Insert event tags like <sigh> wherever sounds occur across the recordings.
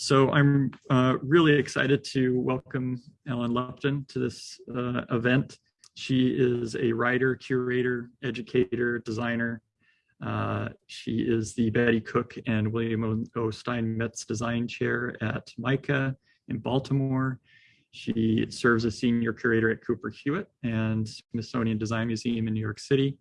So I'm uh, really excited to welcome Ellen Lupton to this uh, event. She is a writer, curator, educator, designer. Uh, she is the Betty Cook and William O. Steinmetz Design Chair at MICA in Baltimore. She serves as senior curator at Cooper Hewitt and Smithsonian Design Museum in New York City.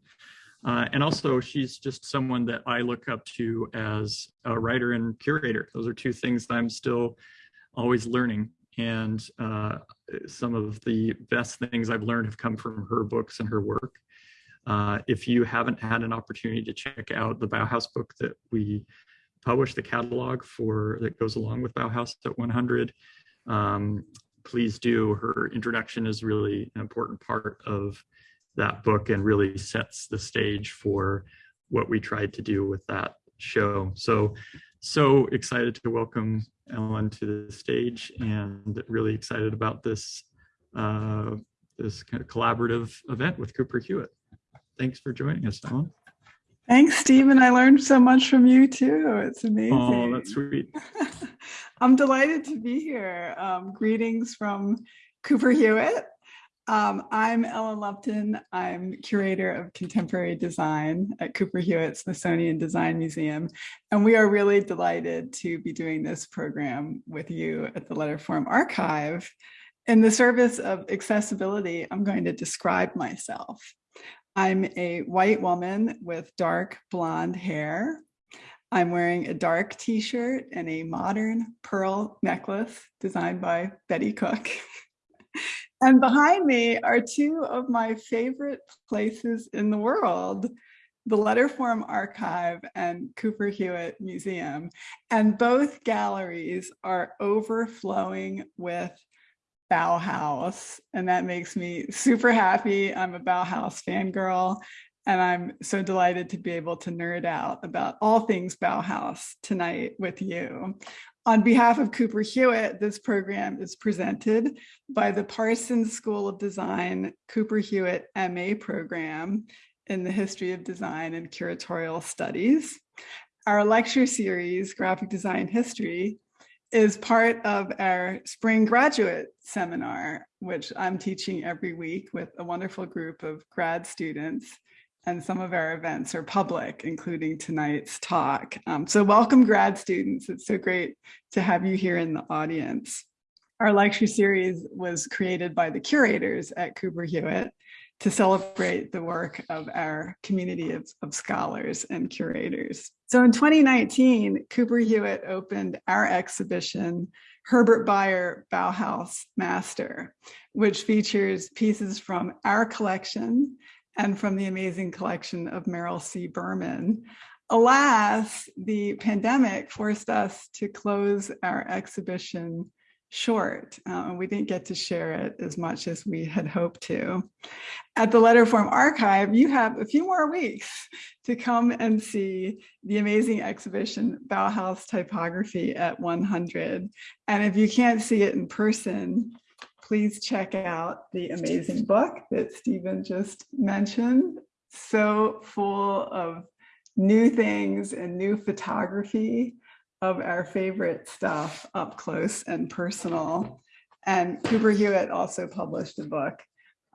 Uh, and also she's just someone that I look up to as a writer and curator. Those are two things that I'm still always learning. And uh, some of the best things I've learned have come from her books and her work. Uh, if you haven't had an opportunity to check out the Bauhaus book that we published, the catalog for that goes along with Bauhaus at 100, um, please do. Her introduction is really an important part of that book and really sets the stage for what we tried to do with that show. So, so excited to welcome Ellen to the stage and really excited about this, uh, this kind of collaborative event with Cooper Hewitt. Thanks for joining us, Ellen. Thanks, Stephen. I learned so much from you too. It's amazing. Oh, that's sweet. <laughs> I'm delighted to be here. Um, greetings from Cooper Hewitt. Um, I'm Ellen Lupton. I'm curator of contemporary design at Cooper Hewitt Smithsonian Design Museum. And we are really delighted to be doing this program with you at the Letterform Archive. In the service of accessibility, I'm going to describe myself. I'm a white woman with dark blonde hair. I'm wearing a dark t-shirt and a modern pearl necklace designed by Betty Cook. <laughs> And behind me are two of my favorite places in the world, the Letterform Archive and Cooper Hewitt Museum. And both galleries are overflowing with Bauhaus. And that makes me super happy. I'm a Bauhaus fangirl. And I'm so delighted to be able to nerd out about all things Bauhaus tonight with you. On behalf of Cooper Hewitt, this program is presented by the Parsons School of Design Cooper Hewitt MA program in the History of Design and Curatorial Studies. Our lecture series, Graphic Design History, is part of our spring graduate seminar, which I'm teaching every week with a wonderful group of grad students and some of our events are public, including tonight's talk. Um, so welcome grad students. It's so great to have you here in the audience. Our lecture series was created by the curators at Cooper Hewitt to celebrate the work of our community of, of scholars and curators. So in 2019, Cooper Hewitt opened our exhibition, Herbert Bayer Bauhaus Master, which features pieces from our collection and from the amazing collection of Merrill C. Berman. Alas, the pandemic forced us to close our exhibition short. Uh, we didn't get to share it as much as we had hoped to. At the Letterform Archive, you have a few more weeks to come and see the amazing exhibition Bauhaus Typography at 100. And if you can't see it in person, please check out the amazing book that Stephen just mentioned. So full of new things and new photography of our favorite stuff up close and personal. And Cooper Hewitt also published a book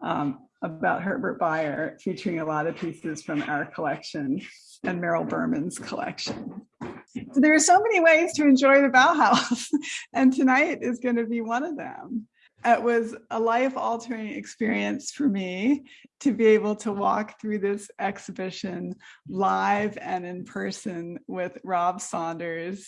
um, about Herbert Bayer featuring a lot of pieces from our collection and Merrill Berman's collection. So there are so many ways to enjoy the Bauhaus <laughs> and tonight is going to be one of them it was a life altering experience for me to be able to walk through this exhibition live and in person with Rob Saunders,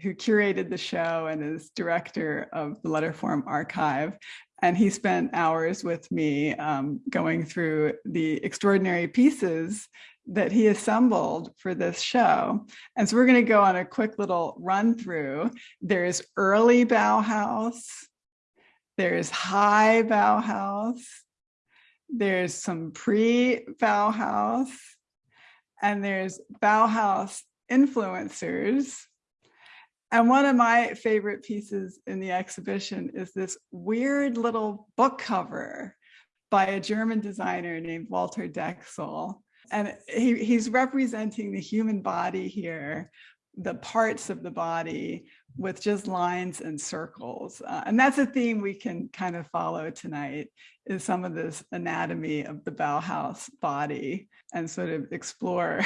who curated the show and is director of the Letterform Archive. And he spent hours with me um, going through the extraordinary pieces that he assembled for this show. And so we're going to go on a quick little run through. There's early Bauhaus, there's high Bauhaus. There's some pre-Bauhaus. And there's Bauhaus influencers. And one of my favorite pieces in the exhibition is this weird little book cover by a German designer named Walter Dexel. And he, he's representing the human body here the parts of the body with just lines and circles. Uh, and that's a theme we can kind of follow tonight is some of this anatomy of the Bauhaus body and sort of explore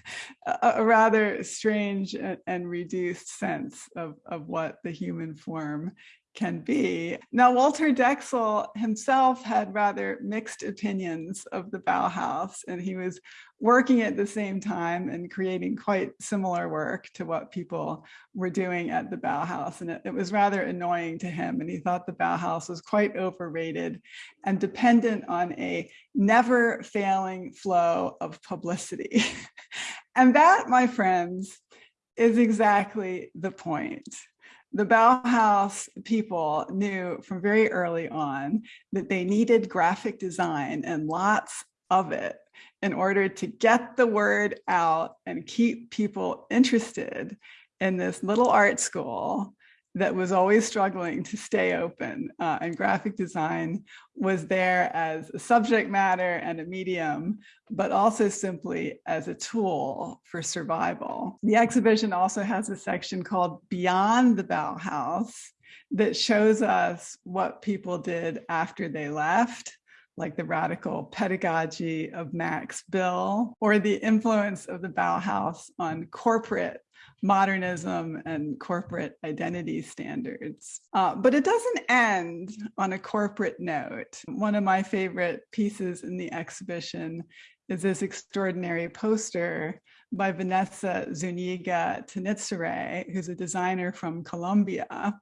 <laughs> a, a, rather strange and, and reduced sense of, of what the human form can be. Now, Walter Dexel himself had rather mixed opinions of the Bauhaus, and he was working at the same time and creating quite similar work to what people were doing at the Bauhaus. And it, it was rather annoying to him. And he thought the Bauhaus was quite overrated and dependent on a never failing flow of publicity. <laughs> and that, my friends, is exactly the point the Bauhaus people knew from very early on that they needed graphic design and lots of it in order to get the word out and keep people interested in this little art school that was always struggling to stay open uh, and graphic design was there as a subject matter and a medium, but also simply as a tool for survival. The exhibition also has a section called Beyond the Bauhaus that shows us what people did after they left like the radical pedagogy of Max Bill, or the influence of the Bauhaus on corporate modernism and corporate identity standards. Uh, but it doesn't end on a corporate note. One of my favorite pieces in the exhibition is this extraordinary poster by Vanessa Zuniga Tenitsere, who's a designer from Colombia.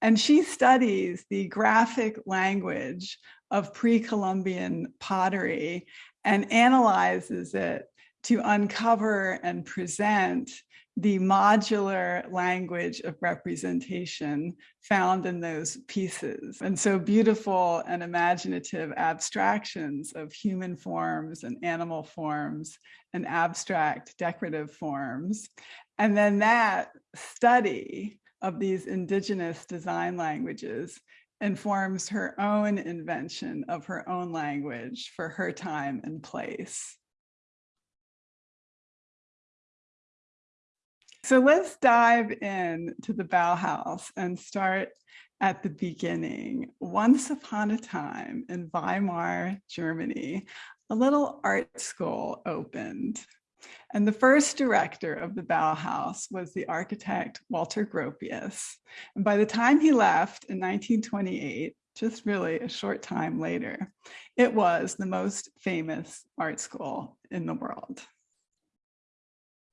And she studies the graphic language of pre-Columbian pottery and analyzes it to uncover and present the modular language of representation found in those pieces. And so beautiful and imaginative abstractions of human forms and animal forms and abstract decorative forms. And then that study of these indigenous design languages informs her own invention of her own language for her time and place. So let's dive in to the Bauhaus and start at the beginning. Once upon a time in Weimar, Germany, a little art school opened. And the first director of the Bauhaus was the architect Walter Gropius. And by the time he left in 1928, just really a short time later, it was the most famous art school in the world.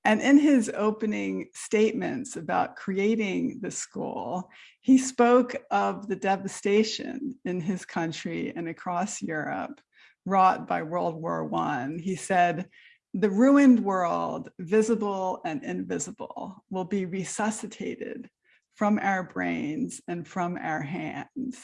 And in his opening statements about creating the school, he spoke of the devastation in his country and across Europe wrought by World War I. He said, the ruined world, visible and invisible, will be resuscitated from our brains and from our hands.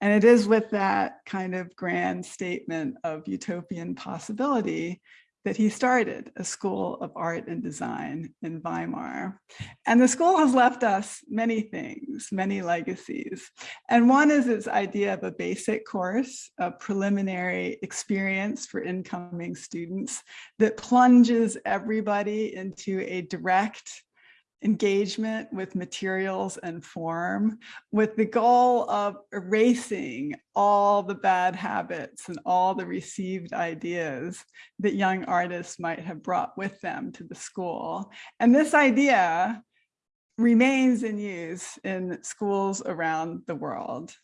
And it is with that kind of grand statement of utopian possibility that he started a school of art and design in Weimar. And the school has left us many things, many legacies. And one is its idea of a basic course, a preliminary experience for incoming students that plunges everybody into a direct engagement with materials and form with the goal of erasing all the bad habits and all the received ideas that young artists might have brought with them to the school. And this idea remains in use in schools around the world.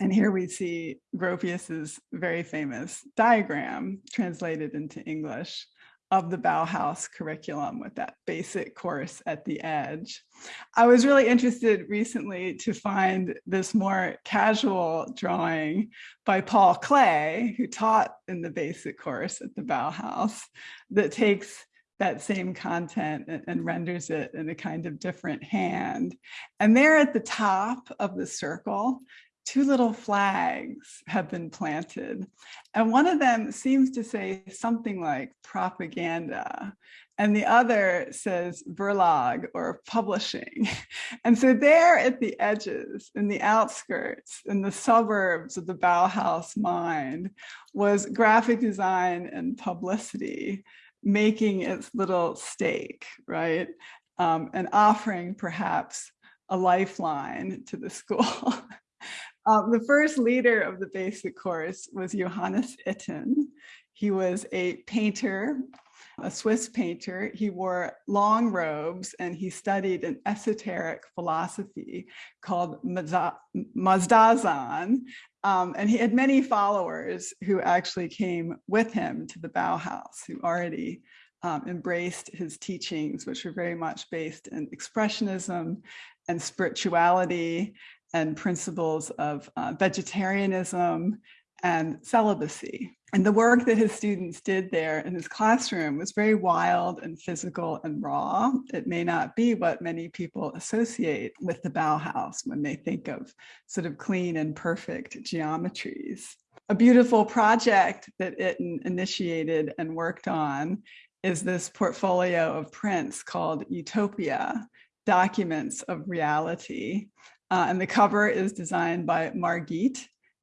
And here we see Gropius's very famous diagram translated into English of the Bauhaus curriculum with that basic course at the edge. I was really interested recently to find this more casual drawing by Paul Klee, who taught in the basic course at the Bauhaus, that takes that same content and, and, renders it in a kind of different hand. And there at the top of the circle, two little flags have been planted. And one of them seems to say something like propaganda. And the other says Verlag or publishing. <laughs> And so there at the edges, in the outskirts, in the suburbs of the Bauhaus mind was graphic design and publicity making its little stake, right? um, and offering perhaps a lifeline to the <laughs> school. Um, the first leader of the basic course was Johannes Itten. He was a painter, a Swiss painter. He wore long robes and he studied an esoteric philosophy called Mazdaznan. Um, and he had many followers who actually came with him to the Bauhaus, who already um, embraced his teachings, which were very much based in expressionism and spirituality and principles of uh, vegetarianism and celibacy. And the work that his students did there in his classroom was very wild and physical and raw. It may not be what many people associate with the Bauhaus when they think of sort of clean and perfect geometries. A beautiful project that Itten initiated and worked on is this portfolio of prints called Utopia, Documents of Reality. Uh, and the cover is designed by Margit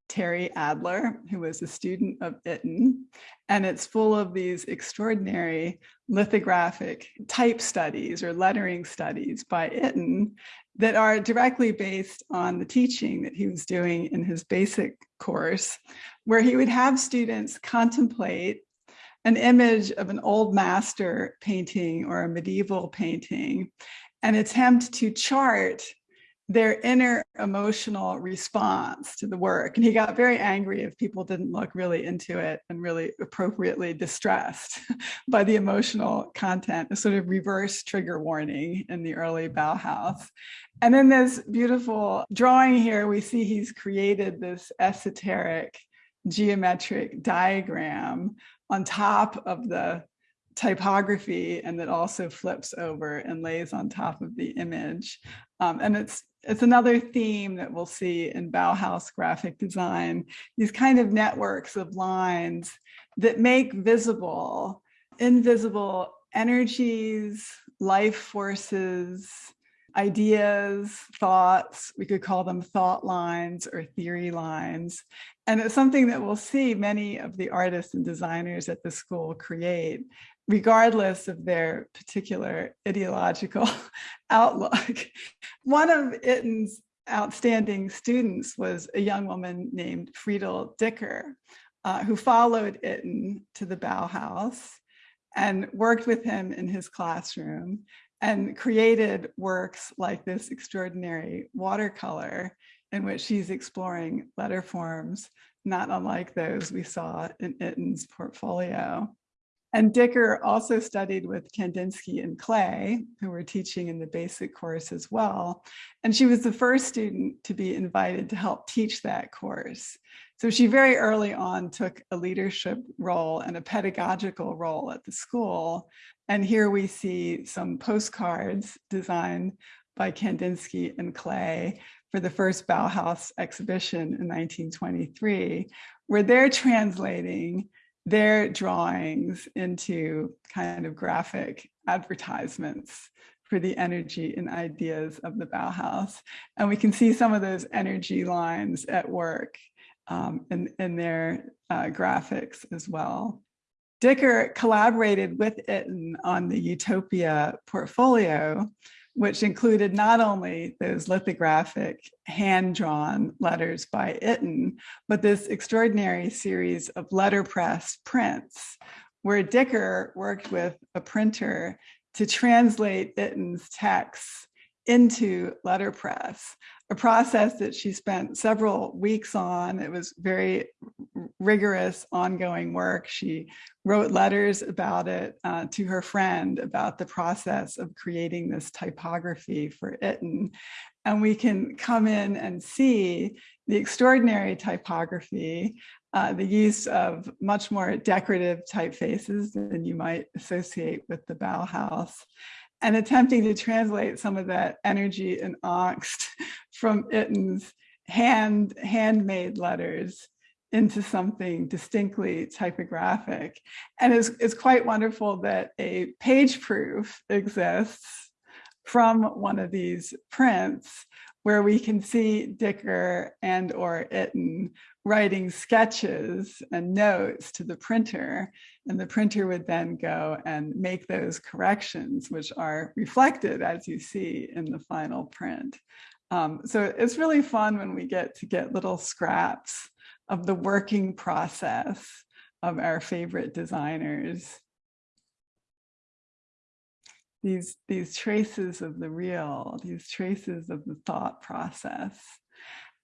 Téry-Adler, who was a student of Itten. And it's full of these extraordinary lithographic type studies or lettering studies by Itten that are directly based on the teaching that he was doing in his basic course, where he would have students contemplate an image of an old master painting or a medieval painting and attempt to chart their inner emotional response to the work. And he got very angry if people didn't look really into it and really appropriately distressed <laughs> by the emotional content, a sort of reverse trigger warning in the early Bauhaus. And in this beautiful drawing here, we see he's created this esoteric geometric diagram on top of the typography and that also flips over and lays on top of the image. Um, and it's it's another theme that we'll see in Bauhaus graphic design, these kind of networks of lines that make visible invisible energies, life forces, ideas, thoughts, we could call them thought lines or theory lines. And it's something that we'll see many of the artists and designers at the school create, regardless of their particular ideological <laughs> outlook. One of Itten's outstanding students was a young woman named Friedl Dicker, uh, who followed Itten to the Bauhaus and worked with him in his classroom and created works like this extraordinary watercolor in which she's exploring letter forms, not unlike those we saw in Itten's portfolio. And Dicker also studied with Kandinsky and Klee, who were teaching in the basic course as well. And she was the first student to be invited to help teach that course. So she very early on took a leadership role and a pedagogical role at the school. And here we see some postcards designed by Kandinsky and Klee for the first Bauhaus exhibition in 1923, where they're translating their drawings into kind of graphic advertisements for the energy and ideas of the Bauhaus. And we can see some of those energy lines at work um, in, in their uh, graphics as well. Dicker collaborated with Itten on the Utopia portfolio, which included not only those lithographic hand-drawn letters by Itten, but this extraordinary series of letterpress prints, where Dicker worked with a printer to translate Itten's texts into letterpress, a process that she spent several weeks on. It was very rigorous, ongoing work. She wrote letters about it uh, to her friend about the process of creating this typography for Itten. And we can come in and see the extraordinary typography, uh, the use of much more decorative typefaces than you might associate with the Bauhaus and attempting to translate some of that energy and angst <laughs> from Itten's hand handmade letters into something distinctly typographic. And it's, it's quite wonderful that a page proof exists from one of these prints where we can see Dicker and or Itten writing sketches and notes to the printer. And the printer would then go and make those corrections, which are reflected as you see in the final print. Um, so it's really fun when we get to get little scraps of the working process of our favorite designers. These, these traces of the real, these traces of the thought process.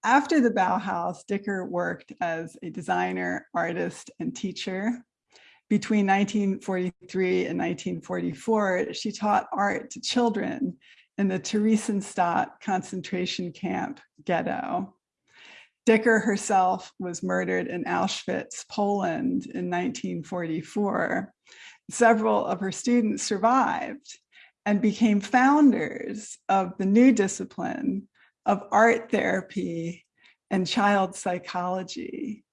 After the Bauhaus, Dicker worked as a designer, artist, and teacher. Between 1943 and 1944, she taught art to children in the Theresienstadt concentration camp ghetto. Dicker herself was murdered in Auschwitz, Poland in 1944. Several of her students survived and became founders of the new discipline of art therapy and child psychology.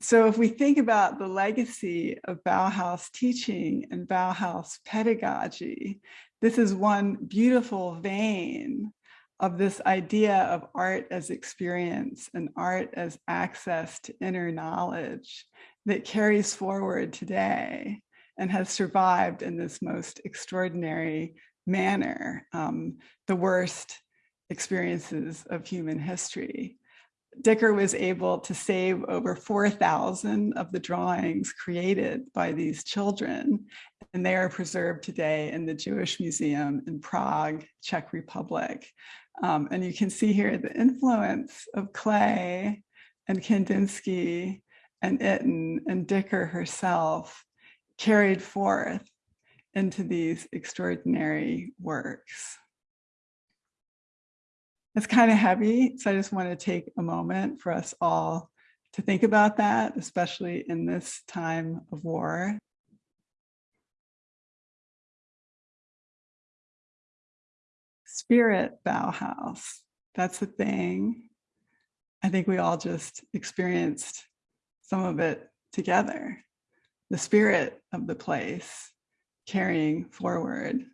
So if we think about the legacy of Bauhaus teaching and Bauhaus pedagogy, this is one beautiful vein of this idea of art as experience and art as access to inner knowledge that carries forward today and has survived in this most extraordinary manner, um, the worst experiences of human history. Dicker was able to save over 4,000 of the drawings created by these children, and they are preserved today in the Jewish Museum in Prague, Czech Republic. Um, and you can see here the influence of Klee and Kandinsky and Itten and Dicker herself carried forth into these extraordinary works. It's kind of heavy, so I just want to take a moment for us all to think about that, especially in this time of war. Spirit Bauhaus, that's the thing. I think we all just experienced some of it together. The spirit of the place carrying forward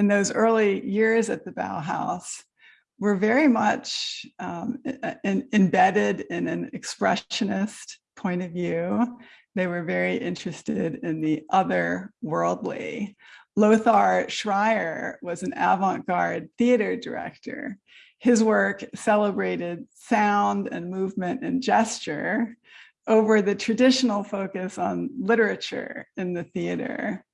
in those early years at the Bauhaus were very much um, in, embedded in an expressionist point of view. They were very interested in the otherworldly. Lothar Schreyer was an avant-garde theater director. His work celebrated sound and movement and gesture over the traditional focus on literature in the theater.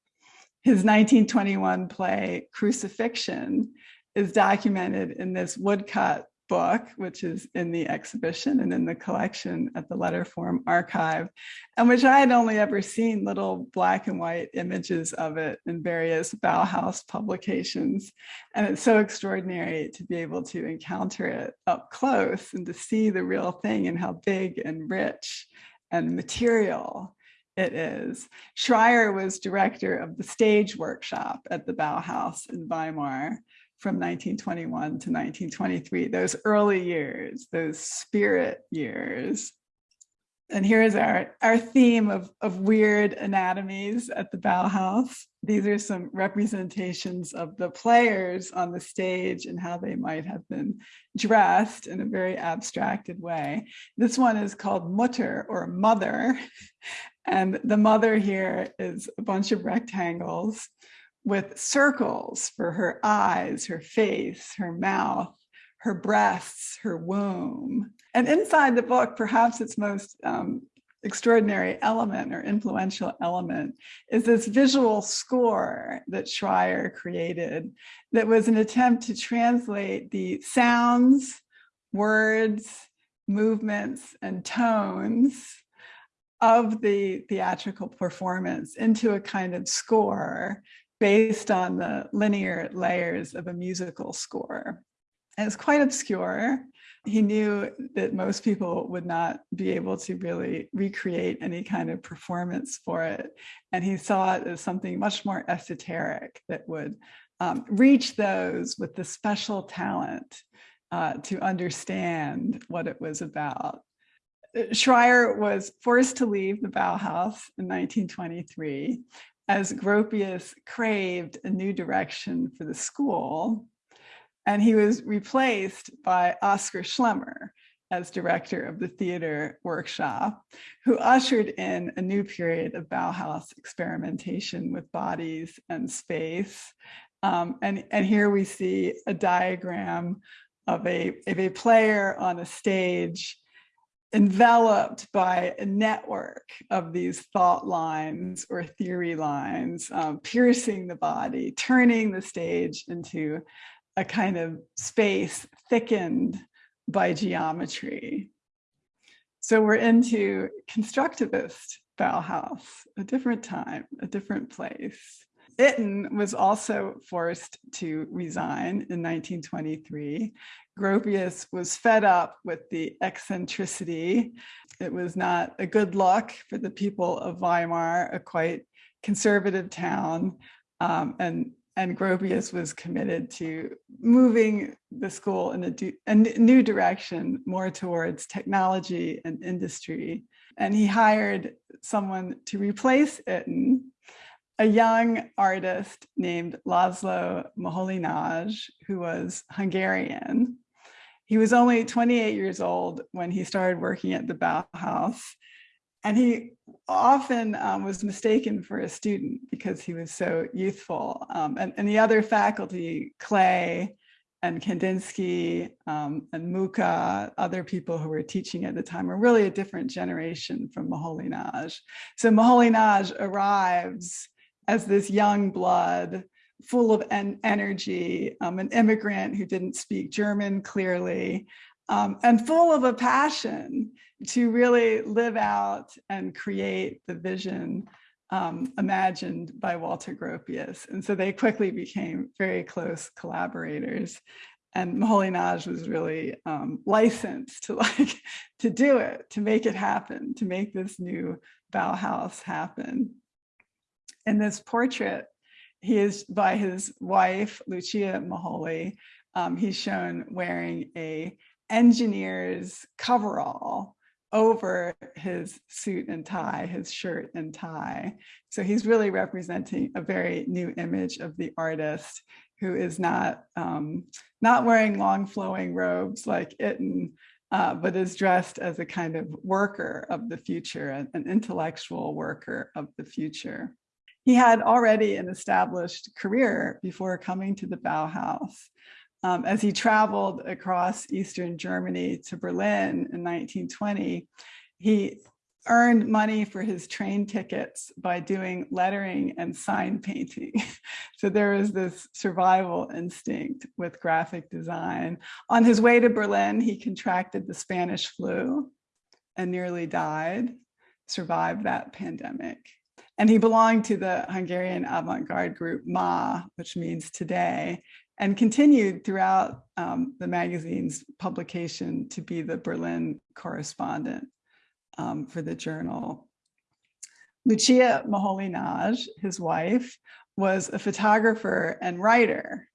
His 1921 play, Crucifixion, is documented in this woodcut book, which is in the exhibition and in the collection at the Letterform Archive, and which I had only ever seen little black and white images of it in various Bauhaus publications. And it's so extraordinary to be able to encounter it up close and to see the real thing and how big and rich and material it is. Schreyer was director of the stage workshop at the Bauhaus in Weimar from 1921 to 1923, those early years, those spirit years. And here's our, our theme of, of weird anatomies at the Bauhaus. These are some representations of the players on the stage and how they might have been dressed in a very abstracted way. This one is called Mutter or Mother. <laughs> And the mother here is a bunch of rectangles with circles for her eyes, her face, her mouth, her breasts, her womb. And inside the book, perhaps its most um, extraordinary element or influential element is this visual score that Schreyer created that was an attempt to translate the sounds, words, movements, and tones of the theatrical performance into a kind of score based on the linear layers of a musical score. And it's quite obscure. He knew that most people would not be able to really recreate any kind of performance for it. And he saw it as something much more esoteric that would um, reach those with the special talent uh, to understand what it was about. Schreyer was forced to leave the Bauhaus in 1923 as Gropius craved a new direction for the school. And he was replaced by Oskar Schlemmer as director of the theater workshop, who ushered in a new period of Bauhaus experimentation with bodies and space. Um, and, and here we see a diagram of a, of a player on a stage enveloped by a network of these thought lines or theory lines, um, piercing the body, turning the stage into a kind of space thickened by geometry. So we're into constructivist Bauhaus, a different time, a different place. Itten was also forced to resign in 1923. Gropius was fed up with the eccentricity. It was not a good look for the people of Weimar, a quite conservative town. Um, and, and Gropius was committed to moving the school in a, a new direction, more towards technology and industry. And he hired someone to replace Itten, a young artist named Laszlo Moholy-Nagy, who was Hungarian. He was only 28 years old when he started working at the Bauhaus. And he often um, was mistaken for a student because he was so youthful. Um, and, and the other faculty, Klee and Kandinsky um, and Muche, other people who were teaching at the time were really a different generation from Moholy-Nagy. So Moholy-Nagy arrives as this young blood full of en energy, um, an immigrant who didn't speak German clearly, um, and full of a passion to really live out and create the vision um, imagined by Walter Gropius. And so they quickly became very close collaborators. And Moholy-Nagy was really um, licensed to <laughs> like to do it, to make it happen, to make this new Bauhaus happen in this portrait, he is by his wife, Lucia Moholy. Um, he's shown wearing a engineer's coverall over his suit and tie, his shirt and tie. So he's really representing a very new image of the artist who is not, um, not wearing long flowing robes like Itten, uh, but is dressed as a kind of worker of the future, an, an intellectual worker of the future. He had already an established career before coming to the Bauhaus. Um, as he traveled across Eastern Germany to Berlin in 1920, he earned money for his train tickets by doing lettering and sign painting. <laughs> so there was this survival instinct with graphic design. On his way to Berlin, he contracted the Spanish flu and nearly died, survived that pandemic. And he belonged to the Hungarian avant-garde group MA, which means today, and continued throughout um, the magazine's publication to be the Berlin correspondent um, for the journal. Lucia Moholy-Nagy, his wife, was a photographer and writer.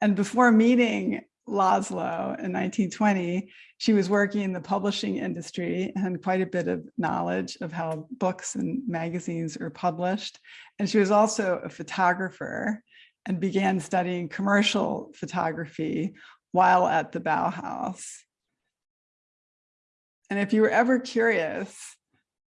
And before meeting Laszlo in 1920, she was working in the publishing industry and quite a bit of knowledge of how books and magazines are published. And she was also a photographer and began studying commercial photography while at the Bauhaus. And if you were ever curious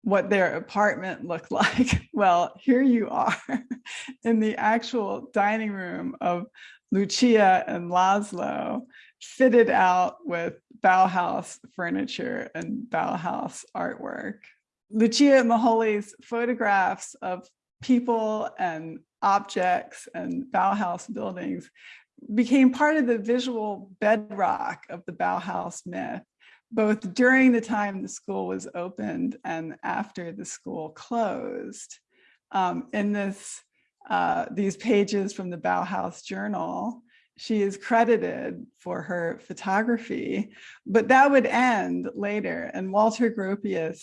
what their apartment looked <laughs> like, well, here you are <laughs> in the actual dining room of Lucia and Laszlo fitted out with Bauhaus furniture and Bauhaus artwork. Lucia Moholy's photographs of people and objects and Bauhaus buildings became part of the visual bedrock of the Bauhaus myth, both during the time the school was opened and after the school closed. Um, in this uh, these pages from the Bauhaus Journal, she is credited for her photography, but that would end later. And Walter Gropius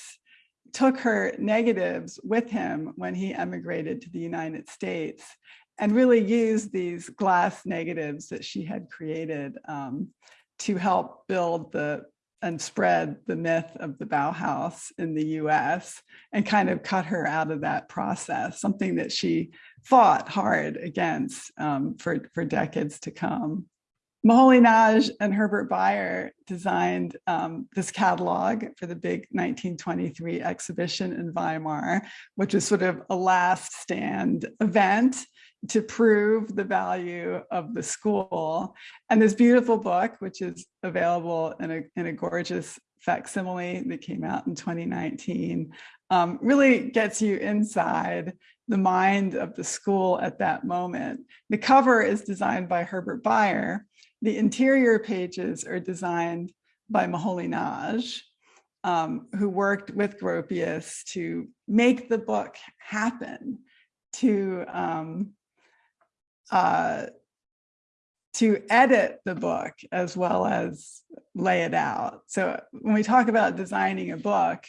took her negatives with him when he emigrated to the United States and really used these glass negatives that she had created um, to help build the and spread the myth of the Bauhaus in the US and kind of cut her out of that process, something that she fought hard against um, for, for decades to come. Moholy-Nagy and Herbert Bayer designed um, this catalog for the big 1923 exhibition in Weimar, which was sort of a last stand event to prove the value of the school. And this beautiful book, which is available in a, in a gorgeous facsimile that came out in 2019, um, really gets you inside the mind of the school at that moment. The cover is designed by Herbert Bayer. The interior pages are designed by Moholy-Nagy, um, who worked with Gropius to make the book happen, to um, uh, to edit the book as well as lay it out. So when we talk about designing a book,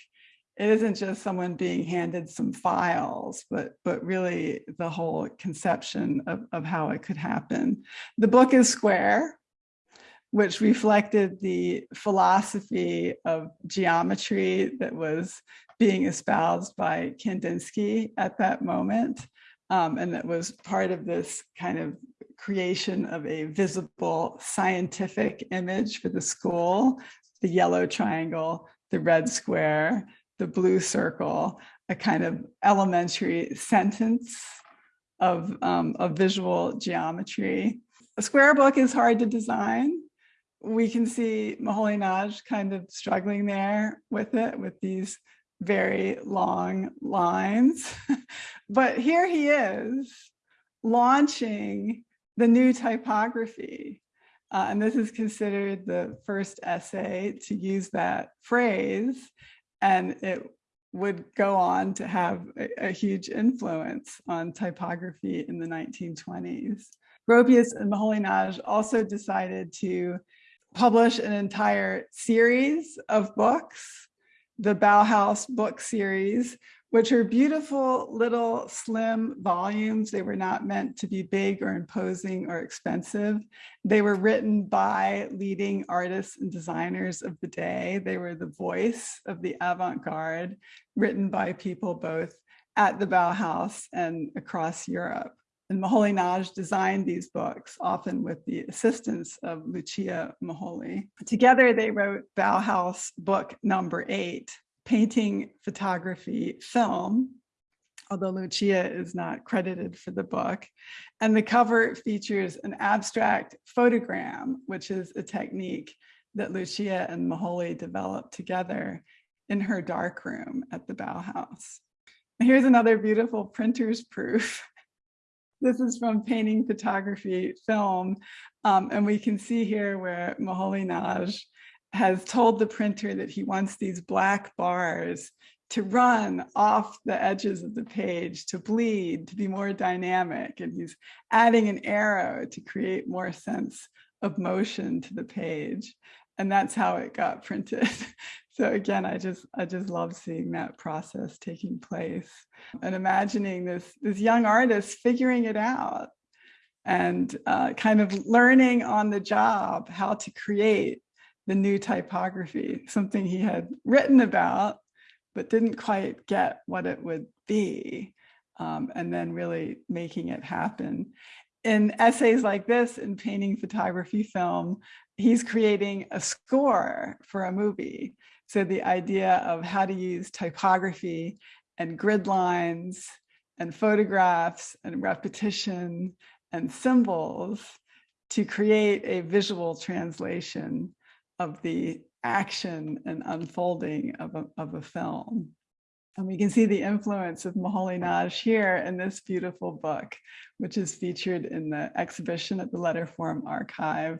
it isn't just someone being handed some files, but, but really the whole conception of, of how it could happen. The book is square, which reflected the philosophy of geometry that was being espoused by Kandinsky at that moment. Um, and that was part of this kind of creation of a visible scientific image for the school, the yellow triangle, the red square, the blue circle, a kind of elementary sentence of, um, of visual geometry. A square book is hard to design. We can see Moholy-Nagy kind of struggling there with it, with these very long lines. <laughs> but here he is launching the new typography. Uh, and this is considered the first essay to use that phrase and it would go on to have a, a, huge influence on typography in the 1920s. Gropius and Moholy-Nagy also decided to publish an entire series of books, the Bauhaus book series, which are beautiful little slim volumes. They were not meant to be big or imposing or expensive. They were written by leading artists and designers of the day. They were the voice of the avant-garde, written by people both at the Bauhaus and across Europe. And Moholy-Nagy designed these books, often with the assistance of Lucia Moholy. Together, they wrote Bauhaus book number eight, painting, photography, film, although Lucia is not credited for the book. And the cover features an abstract photogram, which is a technique that Lucia and Moholy developed together in her darkroom at the Bauhaus. Here's another beautiful printer's proof. This is from painting, photography, film. Um, and we can see here where Moholy-Nagy has told the printer that he wants these black bars to run off the edges of the page, to bleed, to be more dynamic. And he's adding an arrow to create more sense of motion to the page. And that's how it got printed. <laughs> so again, I just I just love seeing that process taking place and imagining this, this young artist figuring it out and uh, kind of learning on the job how to create the new typography, something he had written about, but didn't quite get what it would be, um, and then really making it happen. In essays like this, in painting, photography, film, he's creating a score for a movie. So the idea of how to use typography and grid lines and photographs and repetition and symbols to create a visual translation of the action and unfolding of a, of a film. And we can see the influence of Moholy-Nagy here in this beautiful book, which is featured in the exhibition at the Letterform Archive.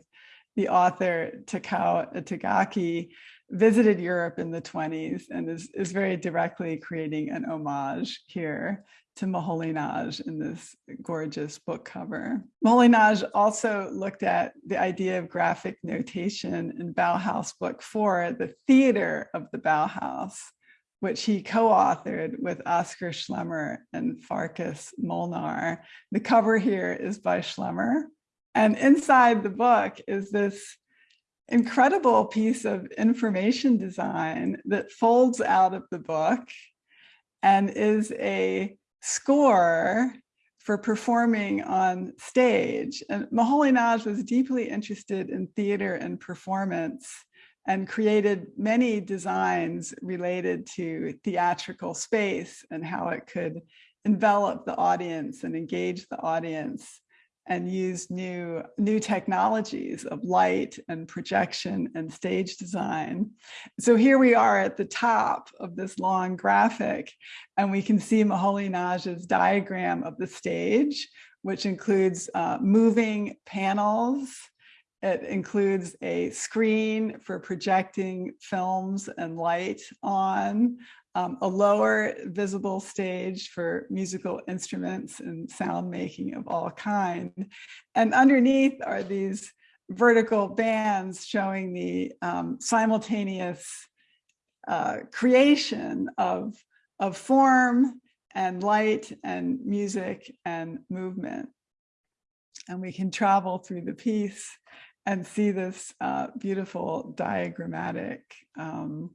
The author, Takao Itagaki, visited Europe in the 20s and is, is very directly creating an homage here to Moholy-Nagy in this gorgeous book cover. Moholy-Nagy also looked at the idea of graphic notation in Bauhaus Book 4, The Theater of the Bauhaus, which he co-authored with Oskar Schlemmer and Farkas Molnar. The cover here is by Schlemmer. And inside the book is this incredible piece of information design that folds out of the book and is a score for performing on stage. And Moholy-Nagy was deeply interested in theater and performance and created many designs related to theatrical space and how it could envelop the audience and engage the audience and use new, new technologies of light and projection and stage design. So here we are at the top of this long graphic, and we can see Moholy-Nagy's diagram of the stage, which includes uh, moving panels. It includes a screen for projecting films and light on, um, a lower visible stage for musical instruments and sound making of all kind. And underneath are these vertical bands showing the um, simultaneous uh, creation of, of form and light and music and movement. And we can travel through the piece and see this uh, beautiful diagrammatic um,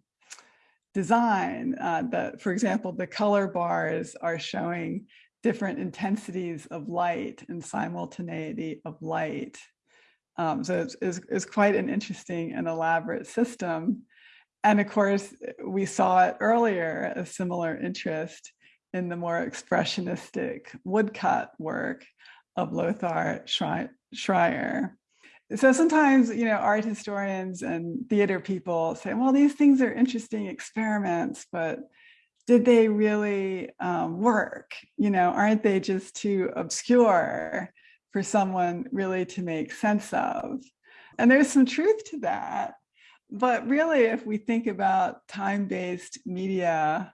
design uh, that, for example, the color bars are showing different intensities of light and simultaneity of light. Um, so it's, it's, it's, quite an interesting and elaborate system. And of course, we saw it earlier, a similar interest in the more expressionistic woodcut work of Lothar Schreyer so sometimes, you know, art historians and theater people say, well, these things are interesting experiments, but did they really um, work? You know, aren't they just too obscure for someone really to make sense of? And there's some truth to that. But really, if we think about time-based media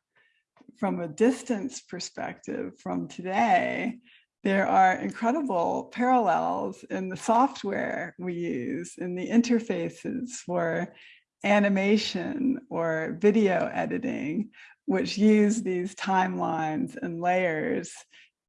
from a distance perspective from today, there are incredible parallels in the software we use, in the interfaces for animation or video editing, which use these timelines and layers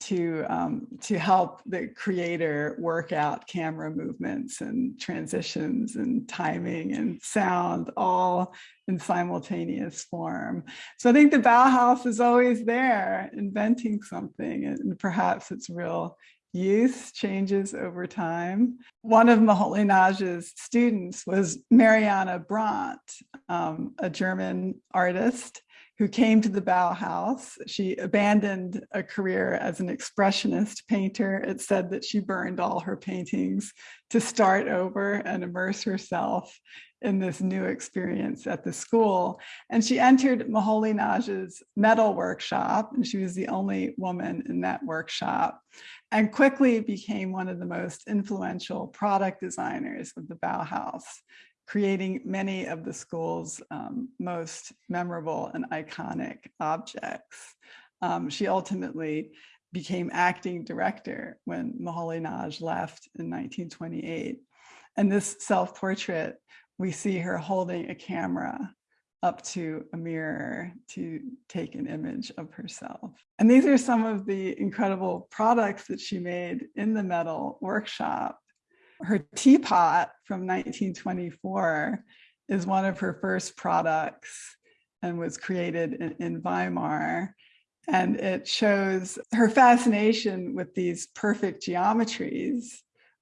to um, to help the creator work out camera movements and transitions and timing and sound all in simultaneous form. So I think the Bauhaus is always there inventing something and perhaps its real use changes over time. One of Moholy-Nagy's students was Marianne Brandt, um, a German artist who came to the Bauhaus. She abandoned a career as an expressionist painter. It said that she burned all her paintings to start over and immerse herself in this new experience at the school. And she entered Moholy-Nagy's metal workshop, and she was the only woman in that workshop, and quickly became one of the most influential product designers of the Bauhaus creating many of the school's um, most memorable and iconic objects. Um, she ultimately became acting director when Moholy-Nagy left in 1928. And this self-portrait, we see her holding a camera up to a mirror to take an image of herself. And these are some of the incredible products that she made in the metal workshop her teapot from 1924 is one of her first products and was created in, in Weimar. And it shows her fascination with these perfect geometries,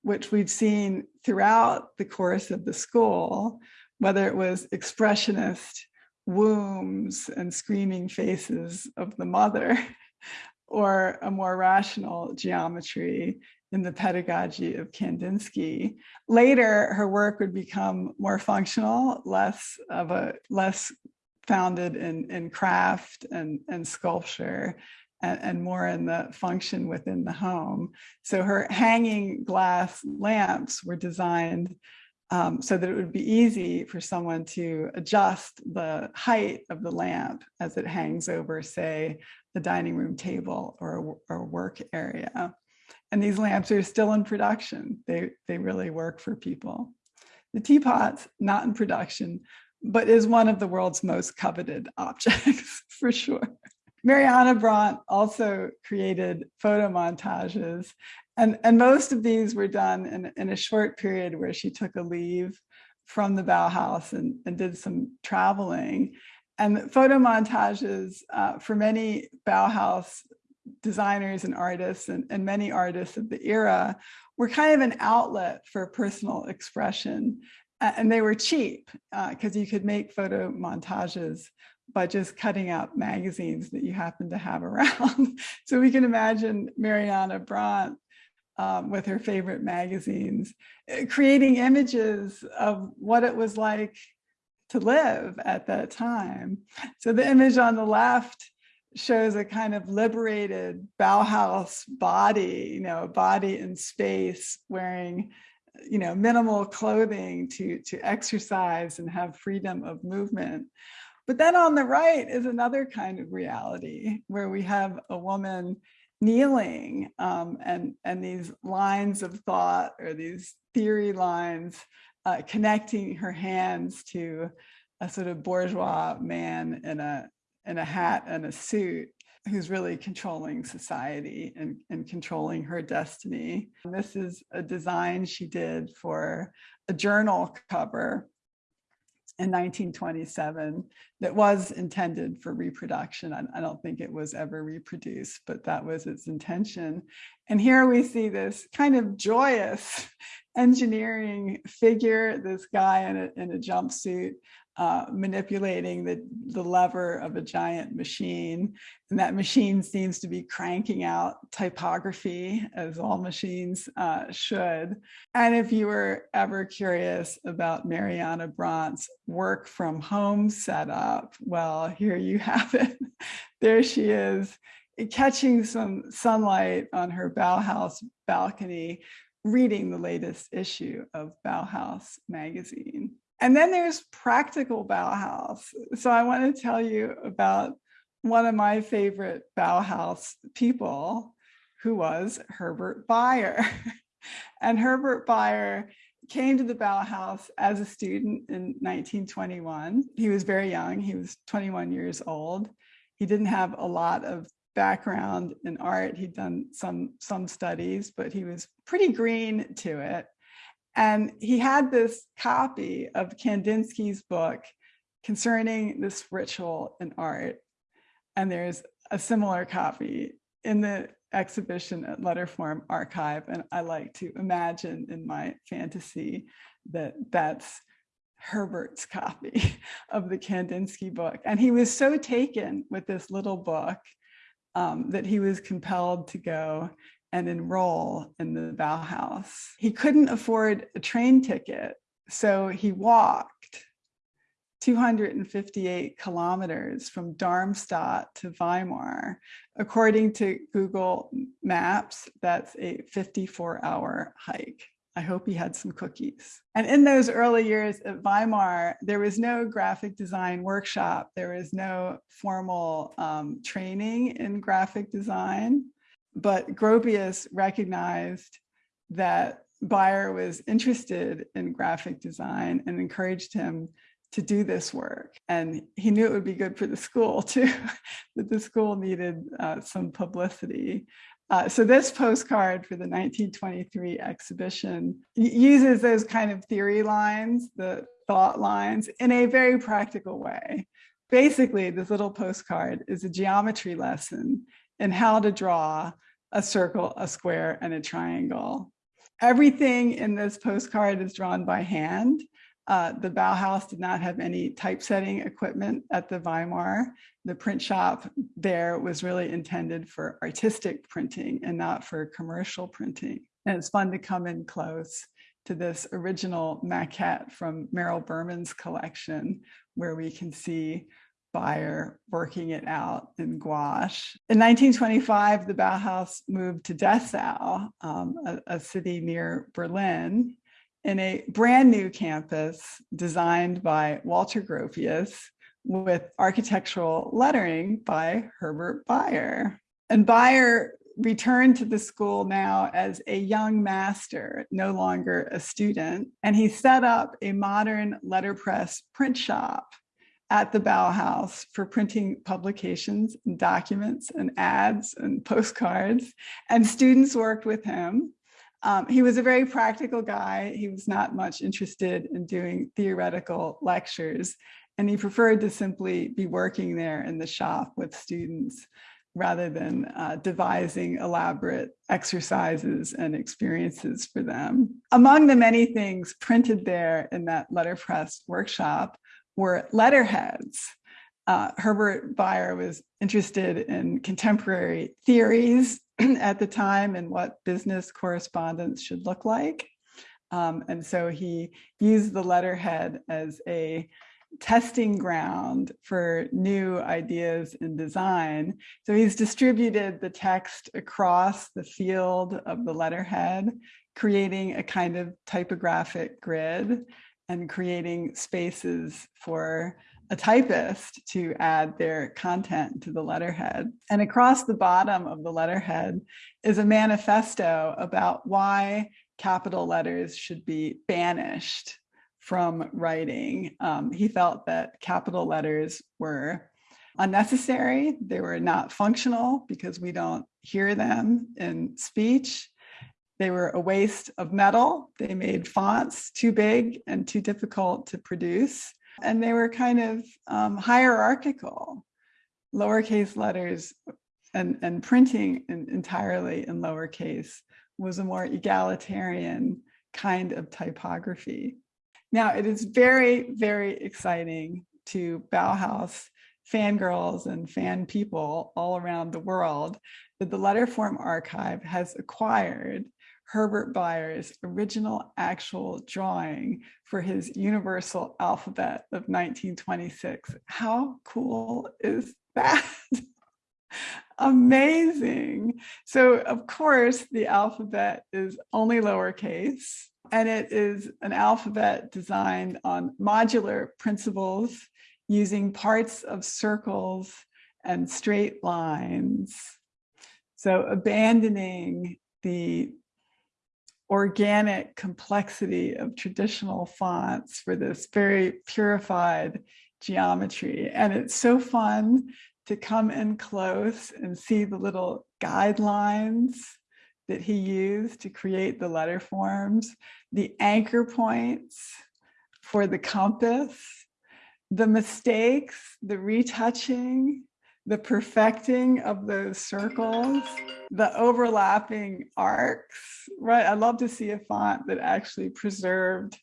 which we've seen throughout the course of the school, whether it was expressionist wombs and screaming faces of the mother, <laughs> or a more rational geometry in the pedagogy of Kandinsky. Later, her work would become more functional, less of a less founded in, in craft and, and sculpture and, and more in the function within the home. So her hanging glass lamps were designed um, so that it would be easy for someone to adjust the height of the lamp as it hangs over, say, the dining room table or or a work area. And these lamps are still in production. They, they really work for people. The teapot's not in production, but is one of the world's most coveted <laughs> objects for sure. Marianne Brandt also created photo montages and, and most of these were done in, in a short period where she took a leave from the Bauhaus and, and did some traveling. And photo montages uh, for many Bauhaus designers and artists and, and many artists of the era were kind of an outlet for personal expression. And they were cheap because uh, you could make photo montages by just cutting out magazines that you happen to have <laughs> around. so we can imagine Marianne Brandt um, with her favorite magazines, eh, creating images of what it was like to live at that time. So the image on the left shows a kind of liberated Bauhaus body, you know, a body in space wearing, you know, minimal clothing to, to exercise and have freedom of movement. But then on the right is another kind of reality where we have a woman kneeling um, and, and these lines of thought or these theory lines uh, connecting her hands to a sort of bourgeois man in a, in a hat and a suit who's really controlling society and, and controlling her destiny. And this is a design she did for a journal cover in 1927 that was intended for reproduction. I, I, don't think it was ever reproduced, but that was its intention. And here we see this kind of joyous <laughs> engineering figure, this guy in a, in a jumpsuit uh, manipulating the, the lever of a giant machine. And that machine seems to be cranking out typography as all machines uh, should. And if you were ever curious about Marianne Brandt's work from home setup, well, here you have it. <laughs> there she is catching some sunlight on her Bauhaus balcony, reading the latest issue of Bauhaus magazine. And then there's practical Bauhaus. So I want to tell you about one of my favorite Bauhaus people who was Herbert Bayer. <laughs> and Herbert Bayer came to the Bauhaus as a student in 1921. He was very young, he was 21 years old. He didn't have a lot of background in art. He'd done some, some studies, but he was pretty green to it. And he had this copy of Kandinsky's book concerning the spiritual in art. And there's a similar copy in the exhibition at Letterform Archive. And I like to imagine in my fantasy that that's Herbert's copy <laughs> of the Kandinsky book. And he was so taken with this little book um, that he was compelled to go and enroll in the Bauhaus. He couldn't afford a train ticket, so he walked 258 kilometers from Darmstadt to Weimar. According to Google Maps, that's a 54 hour hike. I hope he had some cookies. And in those early years at Weimar, there was no graphic design workshop. There was no formal um, training in graphic design but Gropius recognized that Bayer was interested in graphic design and encouraged him to do this work. And he knew it would be good for the school <laughs> too, that the school needed uh, some publicity. Uh, so this postcard for the 1923 exhibition uses those kind of theory lines, the thought lines, in a very practical way. Basically, this little postcard is a geometry lesson in how to draw a circle, a square, and a triangle. Everything in this postcard is drawn by hand. Uh, the Bauhaus did not have any typesetting equipment at the Weimar. The print shop there was really intended for artistic printing and not for commercial printing. And it's fun to come in close to this original maquette from Merrill Berman's collection, where we can see Bayer working it out in gouache. In 1925, the Bauhaus moved to Dessau, um, a, a city near Berlin, in a brand new campus designed by Walter Gropius with architectural lettering by Herbert Bayer. And Bayer returned to the school now as a young master, no longer a student, and he set up a modern letterpress print shop at the Bauhaus for printing publications and documents and ads and postcards. And students worked with him. Um, he was a very practical guy. He was not much interested in doing theoretical lectures, and he preferred to simply be working there in the shop with students. rather than uh, devising elaborate exercises and experiences for them. Among the many things printed there in that letterpress workshop were letterheads. Uh, Herbert Bayer was interested in contemporary theories <clears throat> at the time and what business correspondence should look like. Um, and so he used the letterhead as a testing ground for new ideas in design. So he's distributed the text across the field of the letterhead, creating a kind of typographic grid and creating spaces for a typist to add their content to the letterhead. And across the bottom of the letterhead is a manifesto about why capital letters should be banished from writing. Um, he felt that capital letters were unnecessary. They were not functional because we don't hear them in speech. They were a waste of metal. They made fonts too big and too difficult to produce. And they were kind of um, hierarchical, lowercase letters and, and printing in, entirely in lowercase was a more egalitarian kind of typography. Now, it is very, very exciting to Bauhaus fangirls and fan people all around the world that the Letterform Archive has acquired Herbert Bayer's original actual drawing for his universal alphabet of 1926. How cool is that? <laughs> Amazing. So of course the alphabet is only lowercase and it is an alphabet designed on modular principles using parts of circles and straight lines. So abandoning the organic complexity of traditional fonts for this very purified geometry. And it's so fun to come in close and see the little guidelines that he used to create the letter forms, the anchor points for the compass, the mistakes, the retouching, the perfecting of those circles, the overlapping arcs, right? I'd love to see a font that actually preserved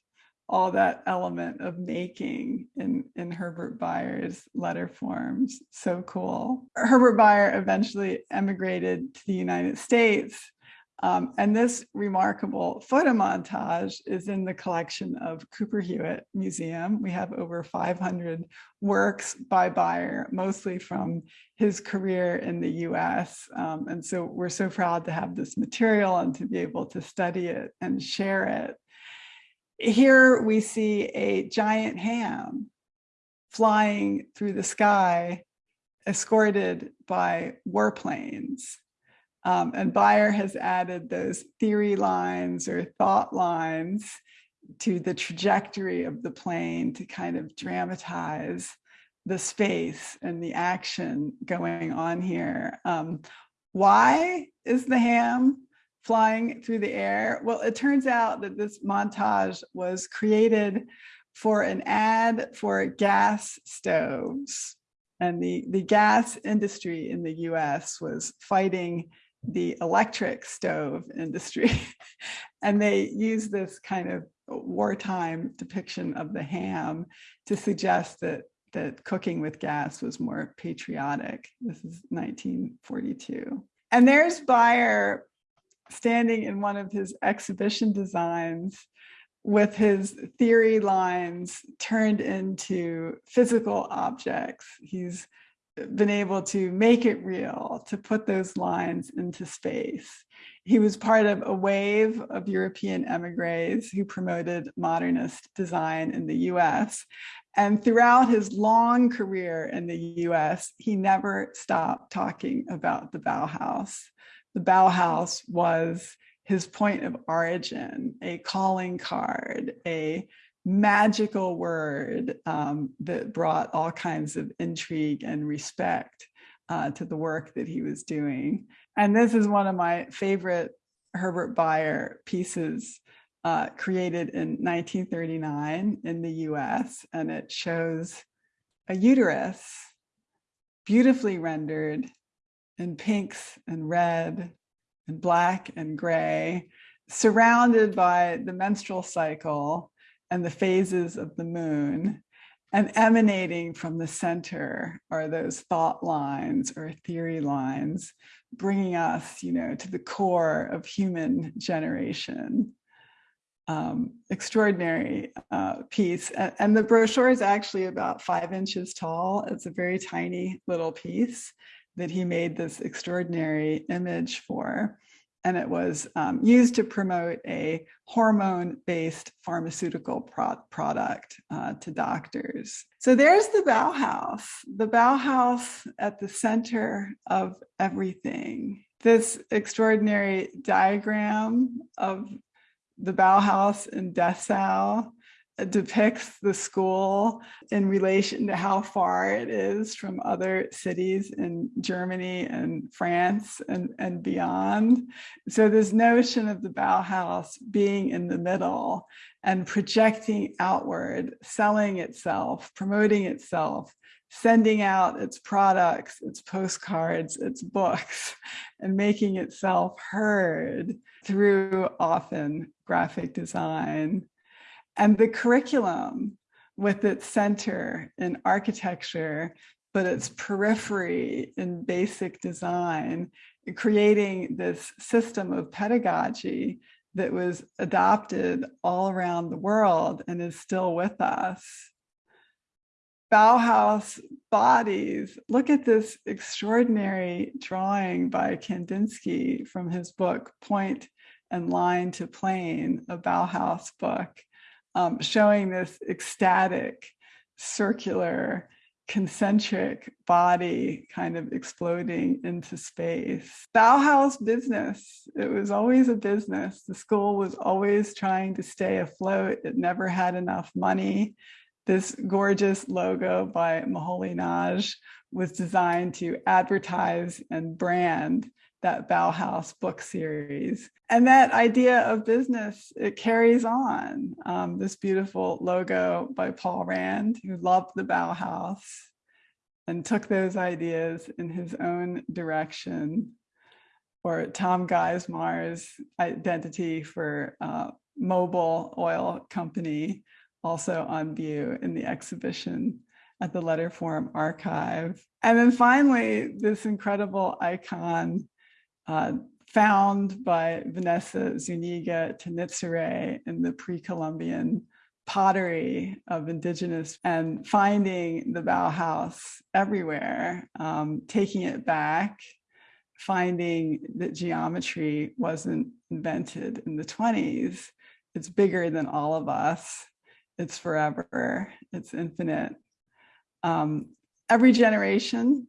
all that element of making in, in Herbert Bayer's letter forms. So cool. Herbert Bayer eventually emigrated to the United States um, and this remarkable photo montage is in the collection of Cooper Hewitt Museum. We have over 500 works by Bayer, mostly from his career in the US. Um, and so we're so proud to have this material and to be able to study it and share it. Here we see a giant ham flying through the sky, escorted by warplanes. Um, and Bayer has added those theory lines or thought lines to the trajectory of the plane to kind of dramatize the space and the action going on here. Um, why is the ham flying through the air? Well, it turns out that this montage was created for an ad for gas stoves. And the, the gas industry in the US was fighting the electric stove industry. <laughs> and they use this kind of wartime depiction of the ham to suggest that that cooking with gas was more patriotic. This is 1942. And there's Bayer standing in one of his exhibition designs with his theory lines turned into physical objects. He's been able to make it real, to put those lines into space. He was part of a wave of European emigres who promoted modernist design in the US. And throughout his long career in the US, he never stopped talking about the Bauhaus. The Bauhaus was his point of origin, a calling card, a magical word um, that brought all kinds of intrigue and respect uh, to the work that he was doing. And this is one of my favorite Herbert Bayer pieces uh, created in 1939 in the US, and it shows a uterus beautifully rendered in pinks and red and black and gray, surrounded by the menstrual cycle and the phases of the moon. And emanating from the center are those thought lines or theory lines, bringing us, you know, to the core of human generation. Um, extraordinary uh, piece. And, and the brochure is actually about five inches tall. It's a very tiny little piece that he made this extraordinary image for and it was um, used to promote a hormone-based pharmaceutical pro product uh, to doctors. So there's the Bauhaus, the Bauhaus at the center of everything. This extraordinary diagram of the Bauhaus in Dessau depicts the school in relation to how far it is from other cities in Germany and France and, and beyond. So this notion of the Bauhaus being in the middle and projecting outward, selling itself, promoting itself, sending out its products, its postcards, its books, <laughs> and making itself heard through often graphic design and the curriculum with its center in architecture, but its periphery in basic design, creating this system of pedagogy that was adopted all around the world and is still with us. Bauhaus bodies, look at this extraordinary drawing by Kandinsky from his book, Point and Line to Plane, a Bauhaus book um, showing this ecstatic, circular, concentric body kind of exploding into space. Bauhaus business, it was always a business. The school was always trying to stay afloat. It never had enough money. This gorgeous logo by Moholy-Nagy was designed to advertise and brand that Bauhaus book series. And that idea of business, it carries on. Um, this beautiful logo by Paul Rand, who loved the Bauhaus and took those ideas in his own direction. Or Tom Geismar's identity for uh, Mobil Oil Company, also on view in the exhibition at the Letterform Archive. And then finally, this incredible icon uh, found by Vanessa Zuniga Tenitsire in the pre-Columbian pottery of indigenous and finding the Bauhaus everywhere, um, taking it back, finding that geometry wasn't invented in the 20s. It's bigger than all of us. It's forever, it's infinite. Um, every generation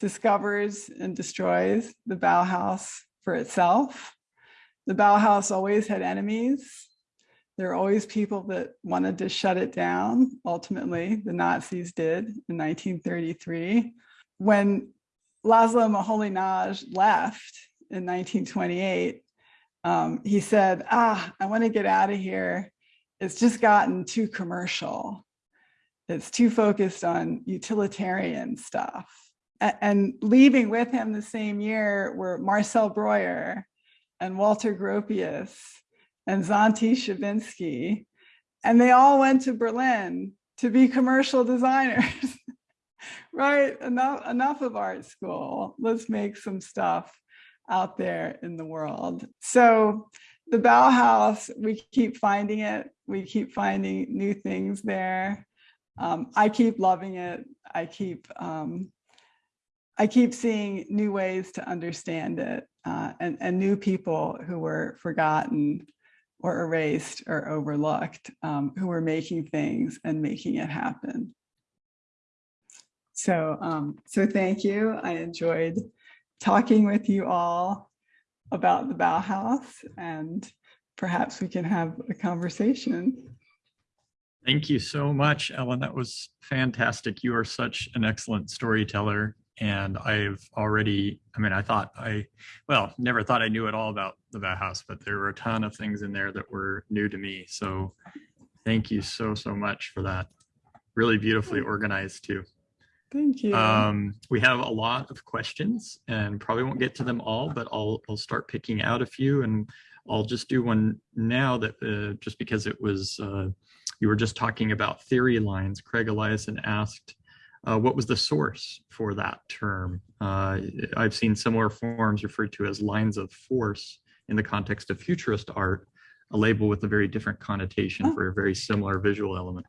discovers and destroys the Bauhaus for itself. The Bauhaus always had enemies. There are always people that wanted to shut it down. Ultimately, the Nazis did in 1933. When Laszlo Moholy-Nagy left in 1928, um, he said, ah, I want to get out of here. It's just gotten too commercial. It's too focused on utilitarian stuff and leaving with him the same year were Marcel Breuer and Walter Gropius and Xanti Schawinsky. And they all went to Berlin to be commercial designers, <laughs> right? Enough, enough of art school. Let's make some stuff out there in the world. So the Bauhaus, we keep finding it. We keep finding new things there. Um, I keep loving it. I keep um, I keep seeing new ways to understand it uh, and, and new people who were forgotten or erased or overlooked, um, who were making things and making it happen. So, um, so thank you. I enjoyed talking with you all about the Bauhaus and perhaps we can have a conversation. Thank you so much, Ellen. That was fantastic. You are such an excellent storyteller and I've already, I mean, I thought I, well, never thought I knew at all about the Bauhaus, but there were a ton of things in there that were new to me. So thank you so, so much for that. Really beautifully organized too. Thank you. Um, we have a lot of questions and probably won't get to them all, but I'll, I'll start picking out a few and I'll just do one now that uh, just because it was, uh, you were just talking about theory lines. Craig Eliason asked, uh, what was the source for that term? Uh, I've seen similar forms referred to as lines of force in the context of futurist art, a label with a very different connotation Oh. for a very similar visual element.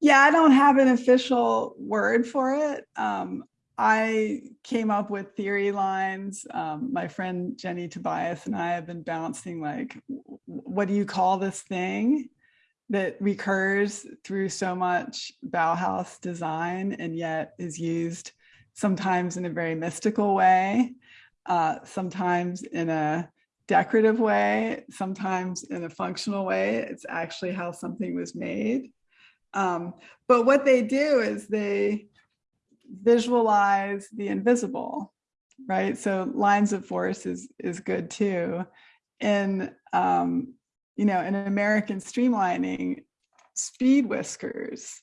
Yeah, I don't have an official word for it. Um, I came up with theory lines. Um, my friend Jenny Tobias and I have been bouncing like, what do you call this thing that recurs through so much Bauhaus design and yet is used sometimes in a very mystical way, uh, sometimes in a decorative way, sometimes in a functional way. It's actually how something was made. Um, but what they do is they visualize the invisible, right? So lines of force is is good too. In um, you know, in American streamlining, speed whiskers,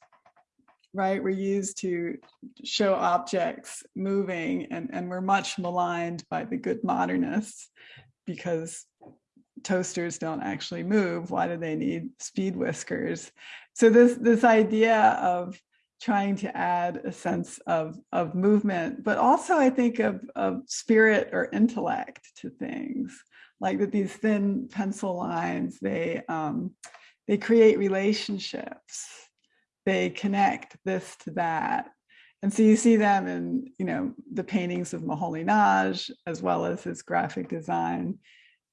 right, were used to show objects moving, and and were much maligned by the good modernists because toasters don't actually move. Why do they need speed whiskers? So this this idea of trying to add a sense of of movement, but also I think of of spirit or intellect to things, like that these thin pencil lines they um, they create relationships, they connect this to that. And so you see them in, you know, the paintings of Moholy-Nagy, as well as his graphic design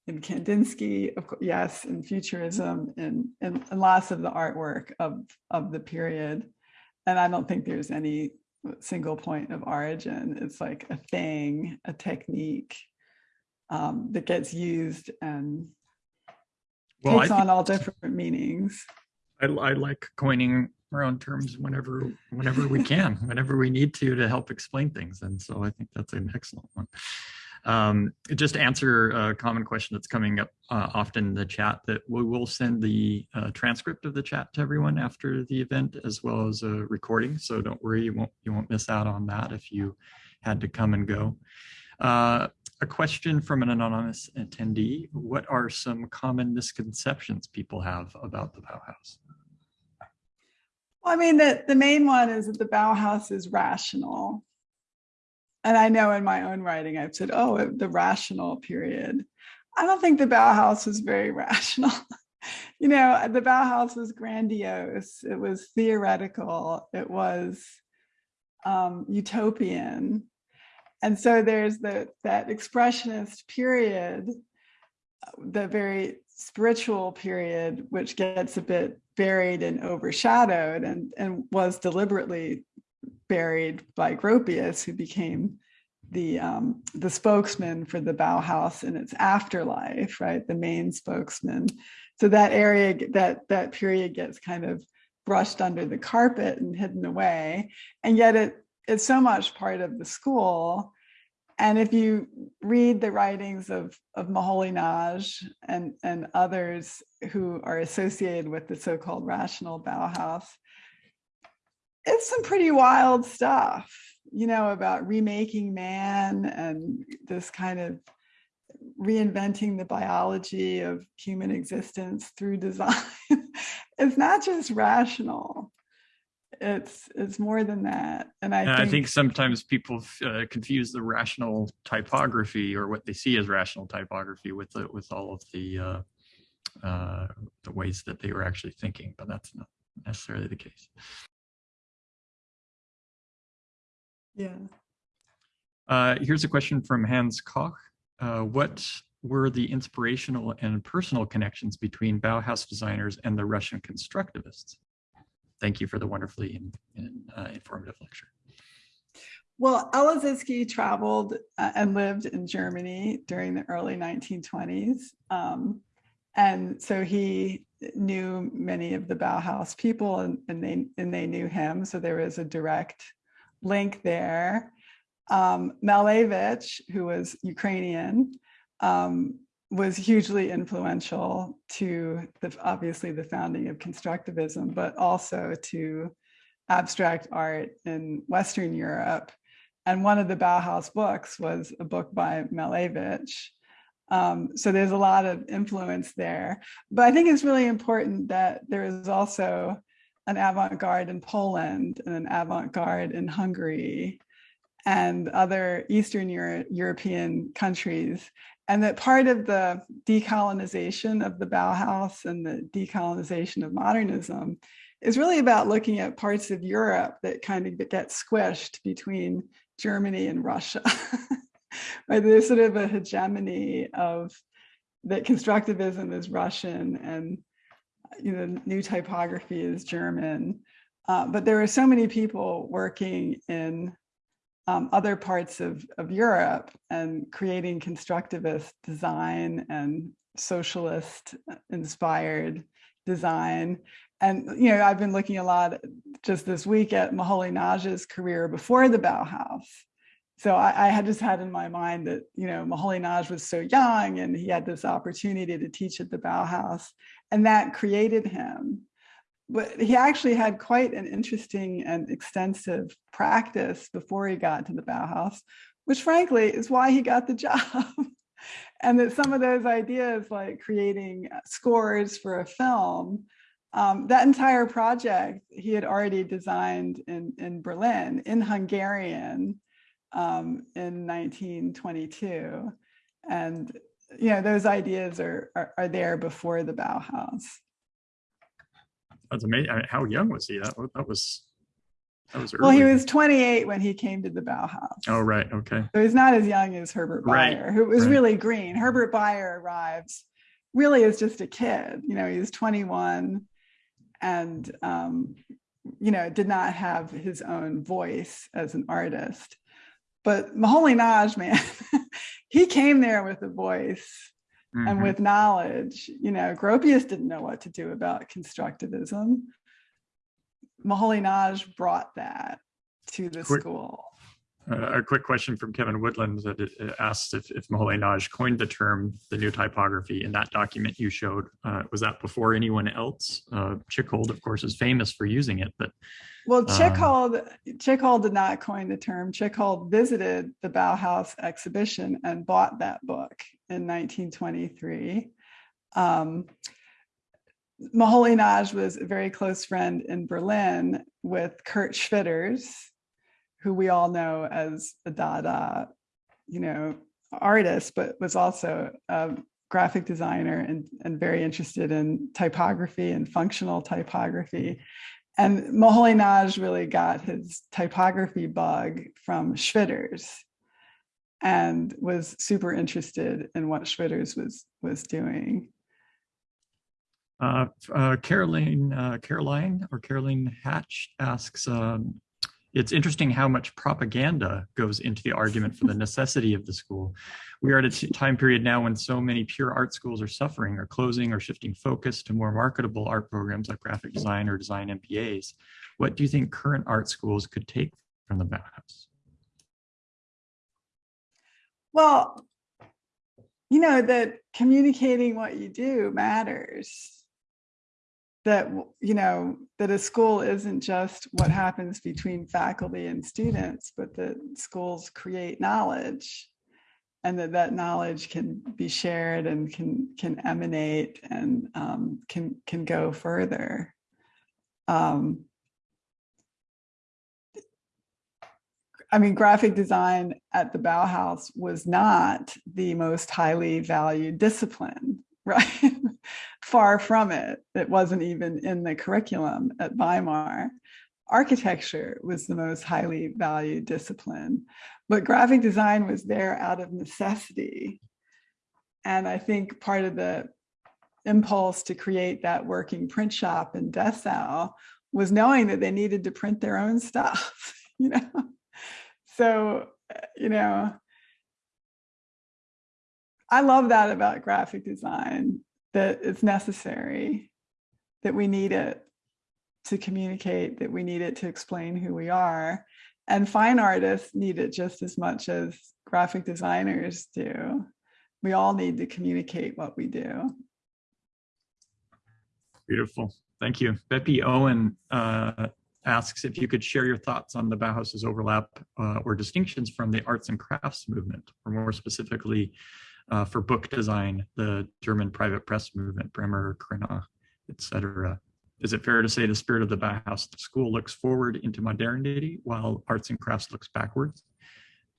in Kandinsky, of course, yes, in Futurism, and, and, and lots of the artwork of, of the period. And I don't think there's any single point of origin. It's like a thing, a technique um, that gets used and Well, takes on all different meanings. I, I like coining our own terms whenever whenever we <laughs> can, whenever we need to to help explain things. And so I think that's an excellent one. Um, just to answer a common question that's coming up uh, often in the chat that we will send the uh, transcript of the chat to everyone after the event as well as a recording. So don't worry, you won't you won't miss out on that if you had to come and go. Uh, a question from an anonymous attendee. What are some common misconceptions people have about the Bauhaus? Well, I mean, the, the main one is that the Bauhaus is rational. And I know in my own writing, I've said, oh, the rational period. I don't think the Bauhaus was very <laughs> rational. you know, the Bauhaus was grandiose. It was theoretical. It was um, utopian. And so there's the, that expressionist period, the very spiritual period, which gets a bit buried and overshadowed and, and was deliberately buried by Gropius, who became the um, the spokesman for the Bauhaus in its afterlife, right? The main spokesman. So that area, that that period gets kind of brushed under the carpet and hidden away, and yet it it's so much part of the school. And if you read the writings of of Moholy-Nagy and and others who are associated with the so-called rational Bauhaus, it's some pretty wild stuff, you know, about remaking man and this kind of reinventing the biology of human existence through design. <laughs> it's not just rational. It's it's more than that. And I, And think, I think sometimes people uh, confuse the rational typography or what they see as rational typography with the, with all of the uh, uh, the ways that they were actually thinking, but that's not necessarily the case. yeah. Uh, here's a question from Hans Koch. Uh, what were the inspirational and personal connections between Bauhaus designers and the Russian constructivists? Thank you for the wonderfully in, in, uh, informative lecture. Well, El Lissitzky traveled uh, and lived in Germany during the early 1920s. Um, and so he knew many of the Bauhaus people and, and, they, and they knew him. So there was a direct link there. Um, Malevich, who was Ukrainian, um, was hugely influential to the, obviously the founding of constructivism, but also to abstract art in Western Europe. And one of the Bauhaus books was a book by Malevich. Um, so there's a lot of influence there. But I think it's really important that there is also an avant-garde in Poland and an avant-garde in Hungary and other Eastern Euro European countries. And that part of the decolonization of the Bauhaus and the decolonization of modernism is really about looking at parts of Europe that kind of get squished between Germany and Russia. <laughs> right? There's sort of a hegemony of that constructivism is Russian and you know new typography is German. Uh, but there are so many people working in um, other parts of, of Europe and creating constructivist design and socialist inspired design. And, you know, I've been looking a lot just this week at Moholy-Nagy's career before the Bauhaus. So I, I, had just had in my mind that, you know, Moholy-Nagy was so young and he had this opportunity to teach at the Bauhaus and that created him but he actually had quite an interesting and extensive practice before he got to the Bauhaus, which frankly is why he got the <laughs> job. and that some of those ideas like creating scores for a film, um, that entire project he had already designed in, in Berlin, in Hungarian um, in 1922. And you know, those ideas are, are, are there before the Bauhaus. That's amazing. I mean, how young was he? That, that was that was early. Well, he was 28 when he came to the Bauhaus. Oh, right. Okay. So he's not as young as Herbert Bayer, right. who was right. really green. Herbert Bayer arrives really as just a kid. You know, he's 21 and, um, you know, did not have his own voice as an artist. But Moholy-Nagy, man, <laughs> he came there with a voice Mm -hmm. and mm-hmm. with knowledge. You know, Gropius didn't know what to do about constructivism. Moholy-Nagy brought that to the quick, school. Uh, a quick question from Kevin Woodland that it, asked if, if Moholy-Nagy coined the term the new typography in that document you showed. Uh, was that before anyone else? Uh, Tschichold, of course, is famous for using it, but well, Tschichold, um, Tschichold did not coin the term. Tschichold visited the Bauhaus exhibition and bought that book in 1923. Um, Moholy-Nagy was a very close friend in Berlin with Kurt Schwitters, who we all know as a Dada, you know, artist, but was also a graphic designer and, and very interested in typography and functional typography. And Moholy-Nagy really got his typography bug from Schwitters and was super interested in what Schwitters was was doing. Uh, uh, Caroline, uh, Caroline or Caroline Hatch asks, um, it's interesting how much propaganda goes into the argument for the <laughs> necessity of the school. We are at a time period now when so many pure art schools are suffering or closing or shifting focus to more marketable art programs like graphic design or design MBAs. What do you think current art schools could take from the Bauhaus? Well, you know, that communicating what you do matters. That, you know, that a school isn't just what happens between faculty and students, but that schools create knowledge and that that knowledge can be shared and can can emanate and um, can can go further. Um, I mean, graphic design at the Bauhaus was not the most highly valued discipline, <laughs> right? Far from it. It wasn't even in the curriculum at Weimar. Architecture was the most highly valued discipline, but graphic design was there out of necessity. And I think part of the impulse to create that working print shop in Dessau was knowing that they needed to print their own stuff, <laughs> you know? So, uh, you know, I love that about graphic design, that it's necessary, that we need it to communicate, that we need it to explain who we are. And fine artists need it just as much as graphic designers do. We all need to communicate what we do. Beautiful. Thank you. Beppy Owen uh, asks if you could share your thoughts on the Bauhaus's overlap uh, or distinctions from the arts and crafts movement, or more specifically uh, for book design, the German private press movement, Bremer, Cranach, etc. Is it fair to say the spirit of the Bauhaus school looks forward into modernity while arts and crafts looks backwards?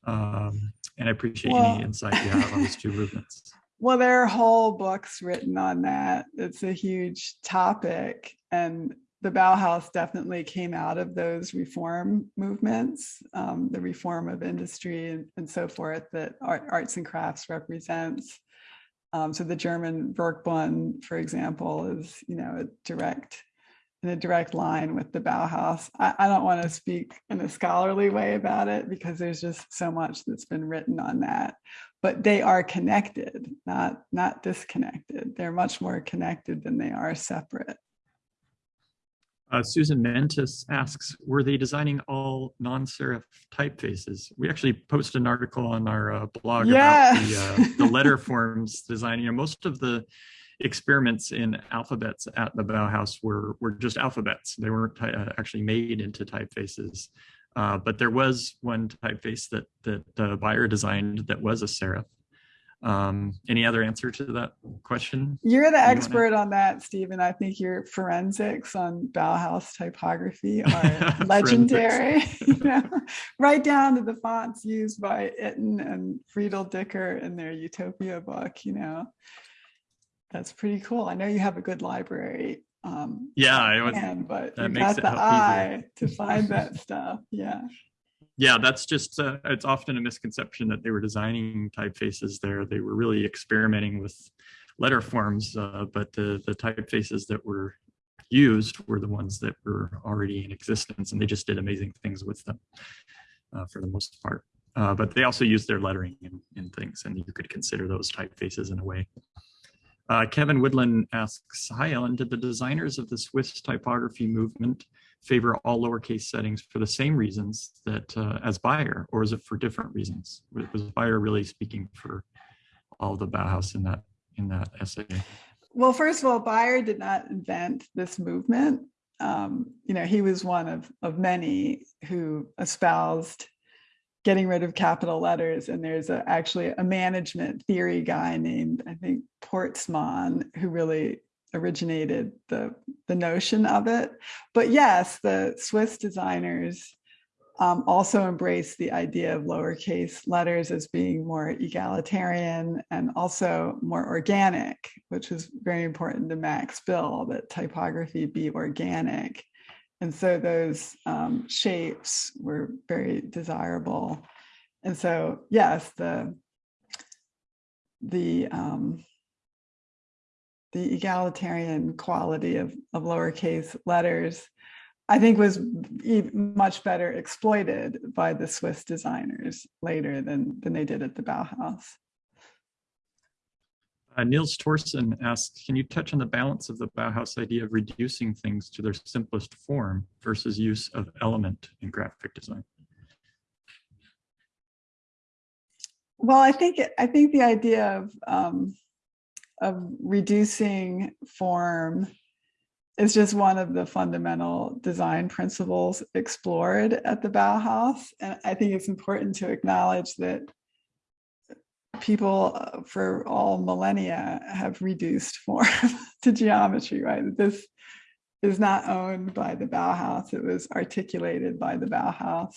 Um, and I appreciate Well- any insight you have on these two <laughs> movements. Well, there are whole books written on that. It's a huge topic. And the Bauhaus definitely came out of those reform movements, um, the reform of industry and, and so forth that art, arts and crafts represents. Um, so the German Werkbund, for example, is, you know, a direct, in a direct line with the Bauhaus. I, I don't want to speak in a scholarly way about it because there's just so much that's been written on that but they are connected, not not disconnected. They're much more connected than they are separate. Uh, Susan Mentis asks, were they designing all non-serif typefaces? We actually posted an article on our uh, blog about the, uh, the letter <laughs> forms design. You know, most of the experiments in alphabets at the Bauhaus were, were just alphabets. They weren't uh, actually made into typefaces. Uh, but there was one typeface that, that uh, Bayer designed that was a serif. Um, any other answer to that question? You're the wanna- expert on that, Stephen. I think your forensics on Bauhaus typography <laughs> are legendary. you <laughs> know, right down to the fonts used by Itten and Friedl Dicker in their Utopia book. You know, that's pretty cool. I know you have a good library. Um, Yeah, I was, man, but that makes got it the help easier. eye to find that <laughs> stuff. Yeah. Yeah, that's just, uh, it's often a misconception that they were designing typefaces there. They were really experimenting with letter forms, uh, but the, the typefaces that were used were the ones that were already in existence and they just did amazing things with them uh, for the most part. Uh, but they also used their lettering in, in things and you could consider those typefaces in a way. Uh, Kevin Woodland asks, hi Ellen, did the designers of the Swiss typography movement favor all lowercase settings for the same reasons that uh, as Bayer, or is it for different reasons? Was Bayer really speaking for all the Bauhaus in that in that essay? Well, first of all, Bayer did not invent this movement. Um, you know, he was one of, of many who espoused getting rid of capital letters. And there's a, actually a management theory guy named, I think, Porstmann, who really originated the, the notion of it. But yes, the Swiss designers um, also embrace the idea of lowercase letters as being more egalitarian and also more organic, which was very important to Max Bill, that typography be organic. And so those um, shapes were very desirable. And so, yes, the, the, um, the egalitarian quality of, of lowercase letters I think was much better exploited by the Swiss designers later than, than they did at the Bauhaus. Uh, Niels Torsen asks, can you touch on the balance of the Bauhaus idea of reducing things to their simplest form versus use of element in graphic design? Well, I think it- I think the idea of um, of reducing form is just one of the fundamental design principles explored at the Bauhaus, and I think it's important to acknowledge that people uh, for all millennia have reduced form <laughs> to geometry. Right, this is not owned by the Bauhaus; it was articulated by the Bauhaus.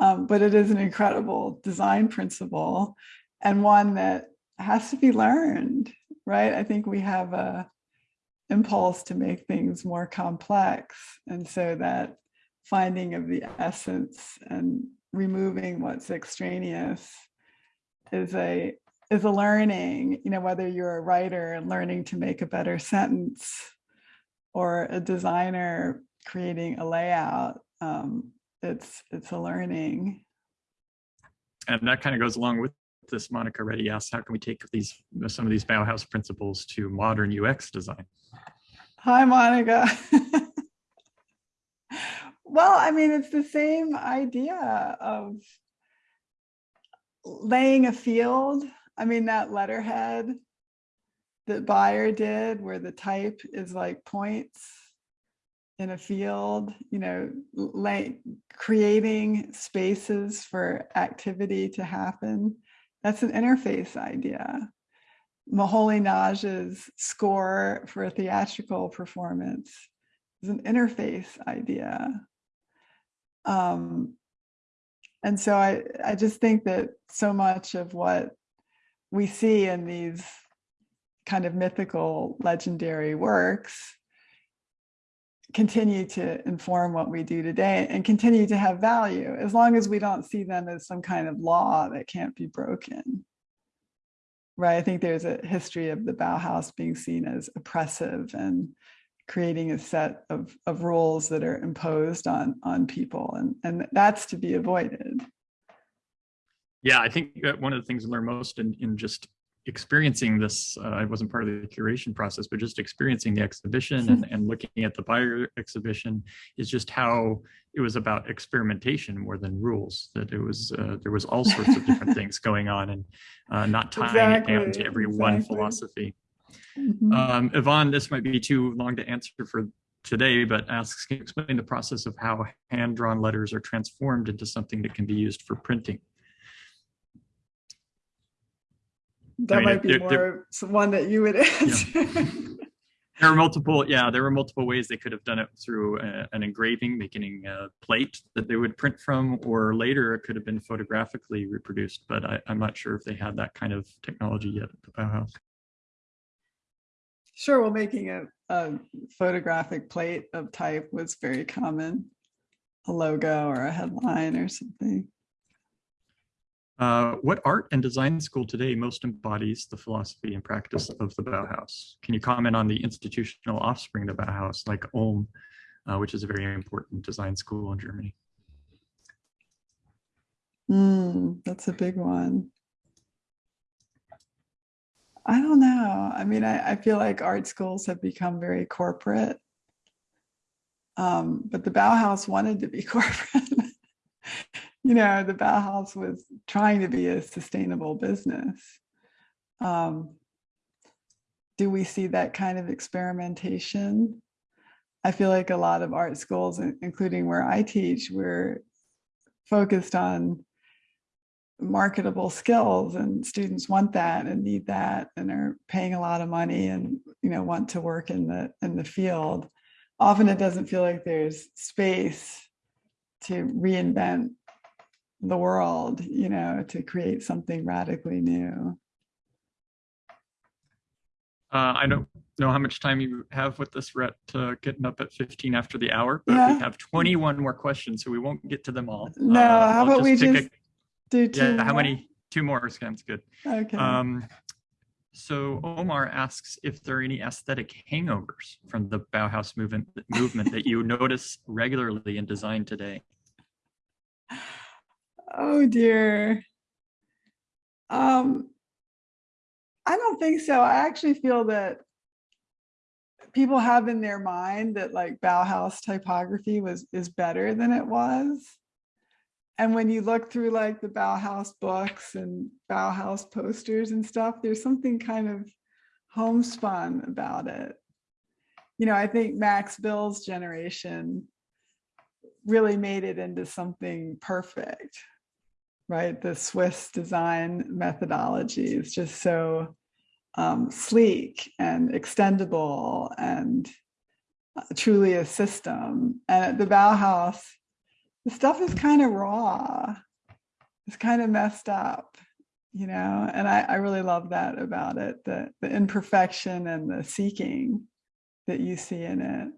Um, but it is an incredible design principle and one that has to be learned, right? I think we have a impulse to make things more complex. And so that finding of the essence and removing what's extraneous is a is a learning, you know, whether you're a writer and learning to make a better sentence or a designer creating a layout. Um, it's it's a learning. And that kind of goes along with this. Monica Reddy asks, how can we take these some of these Bauhaus principles to modern UX design? Hi, Monica. <laughs> well, I mean, it's the same idea of laying a field. I mean, that letterhead that Bayer did, where the type is like points. in a field, you know, like creating spaces for activity to happen. That's an interface idea. Moholy-Nagy's score for a theatrical performance is an interface idea. Um, and so I, I just think that so much of what we see in these kind of mythical legendary works continue to inform what we do today and continue to have value as long as we don't see them as some kind of law that can't be broken. Right, I think there's a history of the Bauhaus being seen as oppressive and creating a set of, of rules that are imposed on, on people and, and that's to be avoided. Yeah, I think one of the things I learned most in, in just experiencing this, uh, I wasn't part of the curation process, but just experiencing the exhibition and, and looking at the Bayer exhibition is just how it was about experimentation more than rules, that it was, uh, there was all sorts of different <laughs> things going on and uh, not tying exactly, it down to every exactly. one philosophy. Mm -hmm. um, Yvonne, this might be too long to answer for today, but asks, can you explain the process of how hand-drawn letters are transformed into something that can be used for printing? That I mean, might be there, more there, one that you would answer. Yeah. <laughs> there are multiple, yeah, there were multiple ways they could have done it through a, an engraving, making a plate that they would print from, or later it could have been photographically reproduced, but I, am not sure if they had that kind of technology yet at the Bauhaus. Sure, well, making a, a photographic plate of type was very common, a logo or a headline or something. Uh, what art and design school today most embodies the philosophy and practice of the Bauhaus? Can you comment on the institutional offspring of the Bauhaus, like Ulm, uh, which is a very important design school in Germany? Mm, that's a big one. I don't know. I mean, I, I feel like art schools have become very corporate. Um, but the Bauhaus wanted to be <laughs> corporate you know, the Bauhaus was trying to be a sustainable business. Um, do we see that kind of experimentation? I feel like a lot of art schools, including where I teach, we're focused on marketable skills and students want that and need that and are paying a lot of money and you know want to work in the in the field often it doesn't feel like there's space to reinvent the world, you know, to create something radically new. Uh, I don't know how much time you have with this. We're uh, getting up at 15 after the hour, but yeah. we have 21 more questions, so we won't get to them all. No, uh, how about we just a, do two Yeah, more? how many? Two more sounds good. Okay. Um, so Omar asks if there are any aesthetic hangovers from the Bauhaus movement, movement that you <laughs> notice regularly in design today. Oh dear. Um, I don't think so. I actually feel that people have in their mind that like Bauhaus typography was is better than it was. And when you look through like the Bauhaus books and Bauhaus posters and stuff, there's something kind of homespun about it. You know, I think Max Bill's generation really made it into something perfect right? The Swiss design methodology is just so um, sleek and extendable and uh, truly a system. And at the Bauhaus, the stuff is kind of raw. It's kind of messed up, you know, and I, I really love that about it, the, the imperfection and the seeking that you see in it.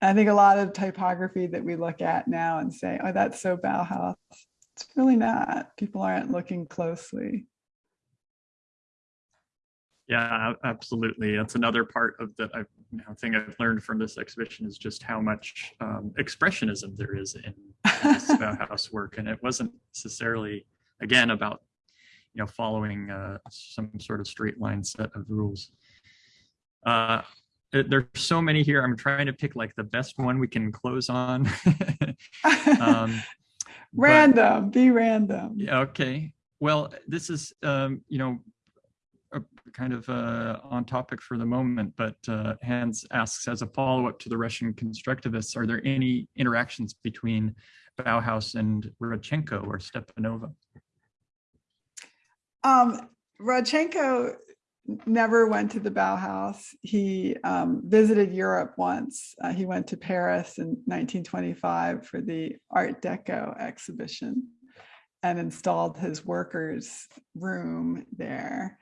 I think a lot of typography that we look at now and say, oh, that's so Bauhaus, it's really not. People aren't looking closely. Yeah, absolutely. That's another part of that I you know, thing I've learned from this exhibition is just how much um, expressionism there is in, this <laughs> Bauhaus work, and it wasn't necessarily again about you know following uh, some sort of straight line set of rules. Uh, there's so many here. I'm trying to pick like the best one we can close on. <laughs> um, random, but, be random. Yeah, okay. Well, this is, um, you know, kind of uh, on topic for the moment, but uh, Hans asks as a follow-up to the Russian constructivists, are there any interactions between Bauhaus and Rodchenko or Stepanova? Um, Rodchenko never went to the Bauhaus. He um, visited Europe once. Uh, he went to Paris in 1925 for the Art Deco exhibition and installed his workers' room there.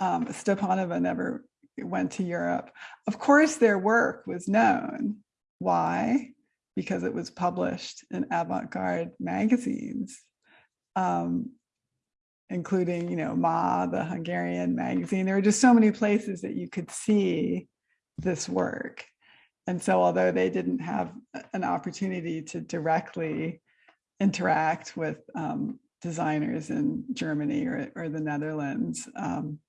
Um, Stepanova never went to Europe. Of course, their work was known. Why? Because it was published in avant-garde magazines. Um, including, you know, Ma, the Hungarian magazine. There were just so many places that you could see this work. And so although they didn't have an opportunity to directly interact with um, designers in Germany or, or the Netherlands, um,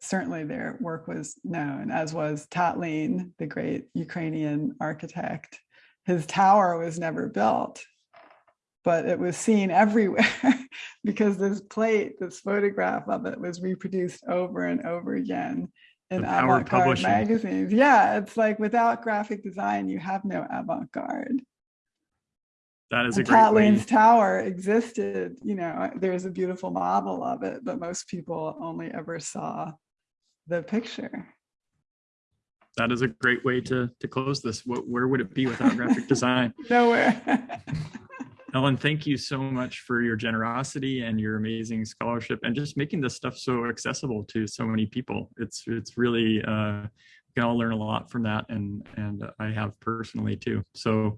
certainly their work was known, as was Tatlin, the great Ukrainian architect. His tower was never built, but it was seen everywhere <laughs> because this plate, this photograph of it was reproduced over and over again in The power of avant-garde magazines. Yeah, it's like without graphic design, you have no avant-garde. That is a great way. Tatlin's tower existed, you know, uh, there's a beautiful model of it, but most people only ever saw the picture. That is a great way to to close this. What, where would it be without graphic design? <laughs> Nowhere. <laughs> Ellen, thank you so much for your generosity and your amazing scholarship and just making this stuff so accessible to so many people. It's it's really uh, we can all learn a lot from that, and and I have personally too. So,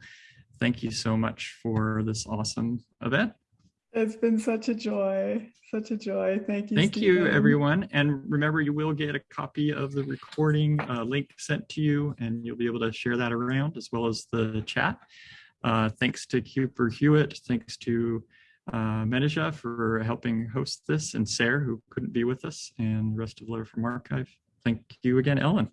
thank you so much for this awesome event. It's been such a joy, such a joy. Thank you. Thank you, everyone. And remember, you will get a copy of the recording uh, link sent to you, and you'll be able to share that around as well as the chat. Uh, thanks to Cooper Hewitt. Thanks to uh, for helping host this, and Sarah, who couldn't be with us, and the rest of Letterform Archive. Thank you again, Ellen.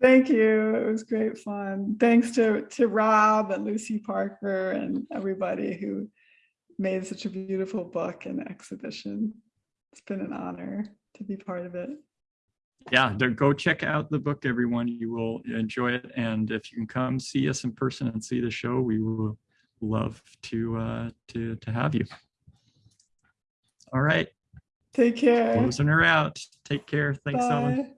Thank you. It was great fun. Thanks to, to Rob and Lucy Parker and everybody who made such a beautiful book and exhibition. It's been an honor to be part of it. Yeah, go check out the book, everyone. You will enjoy it. And if you can come see us in person and see the show, we will love to uh, to to have you. All right, Take care. closing her out. Take care. Thanks, Ellen. Bye.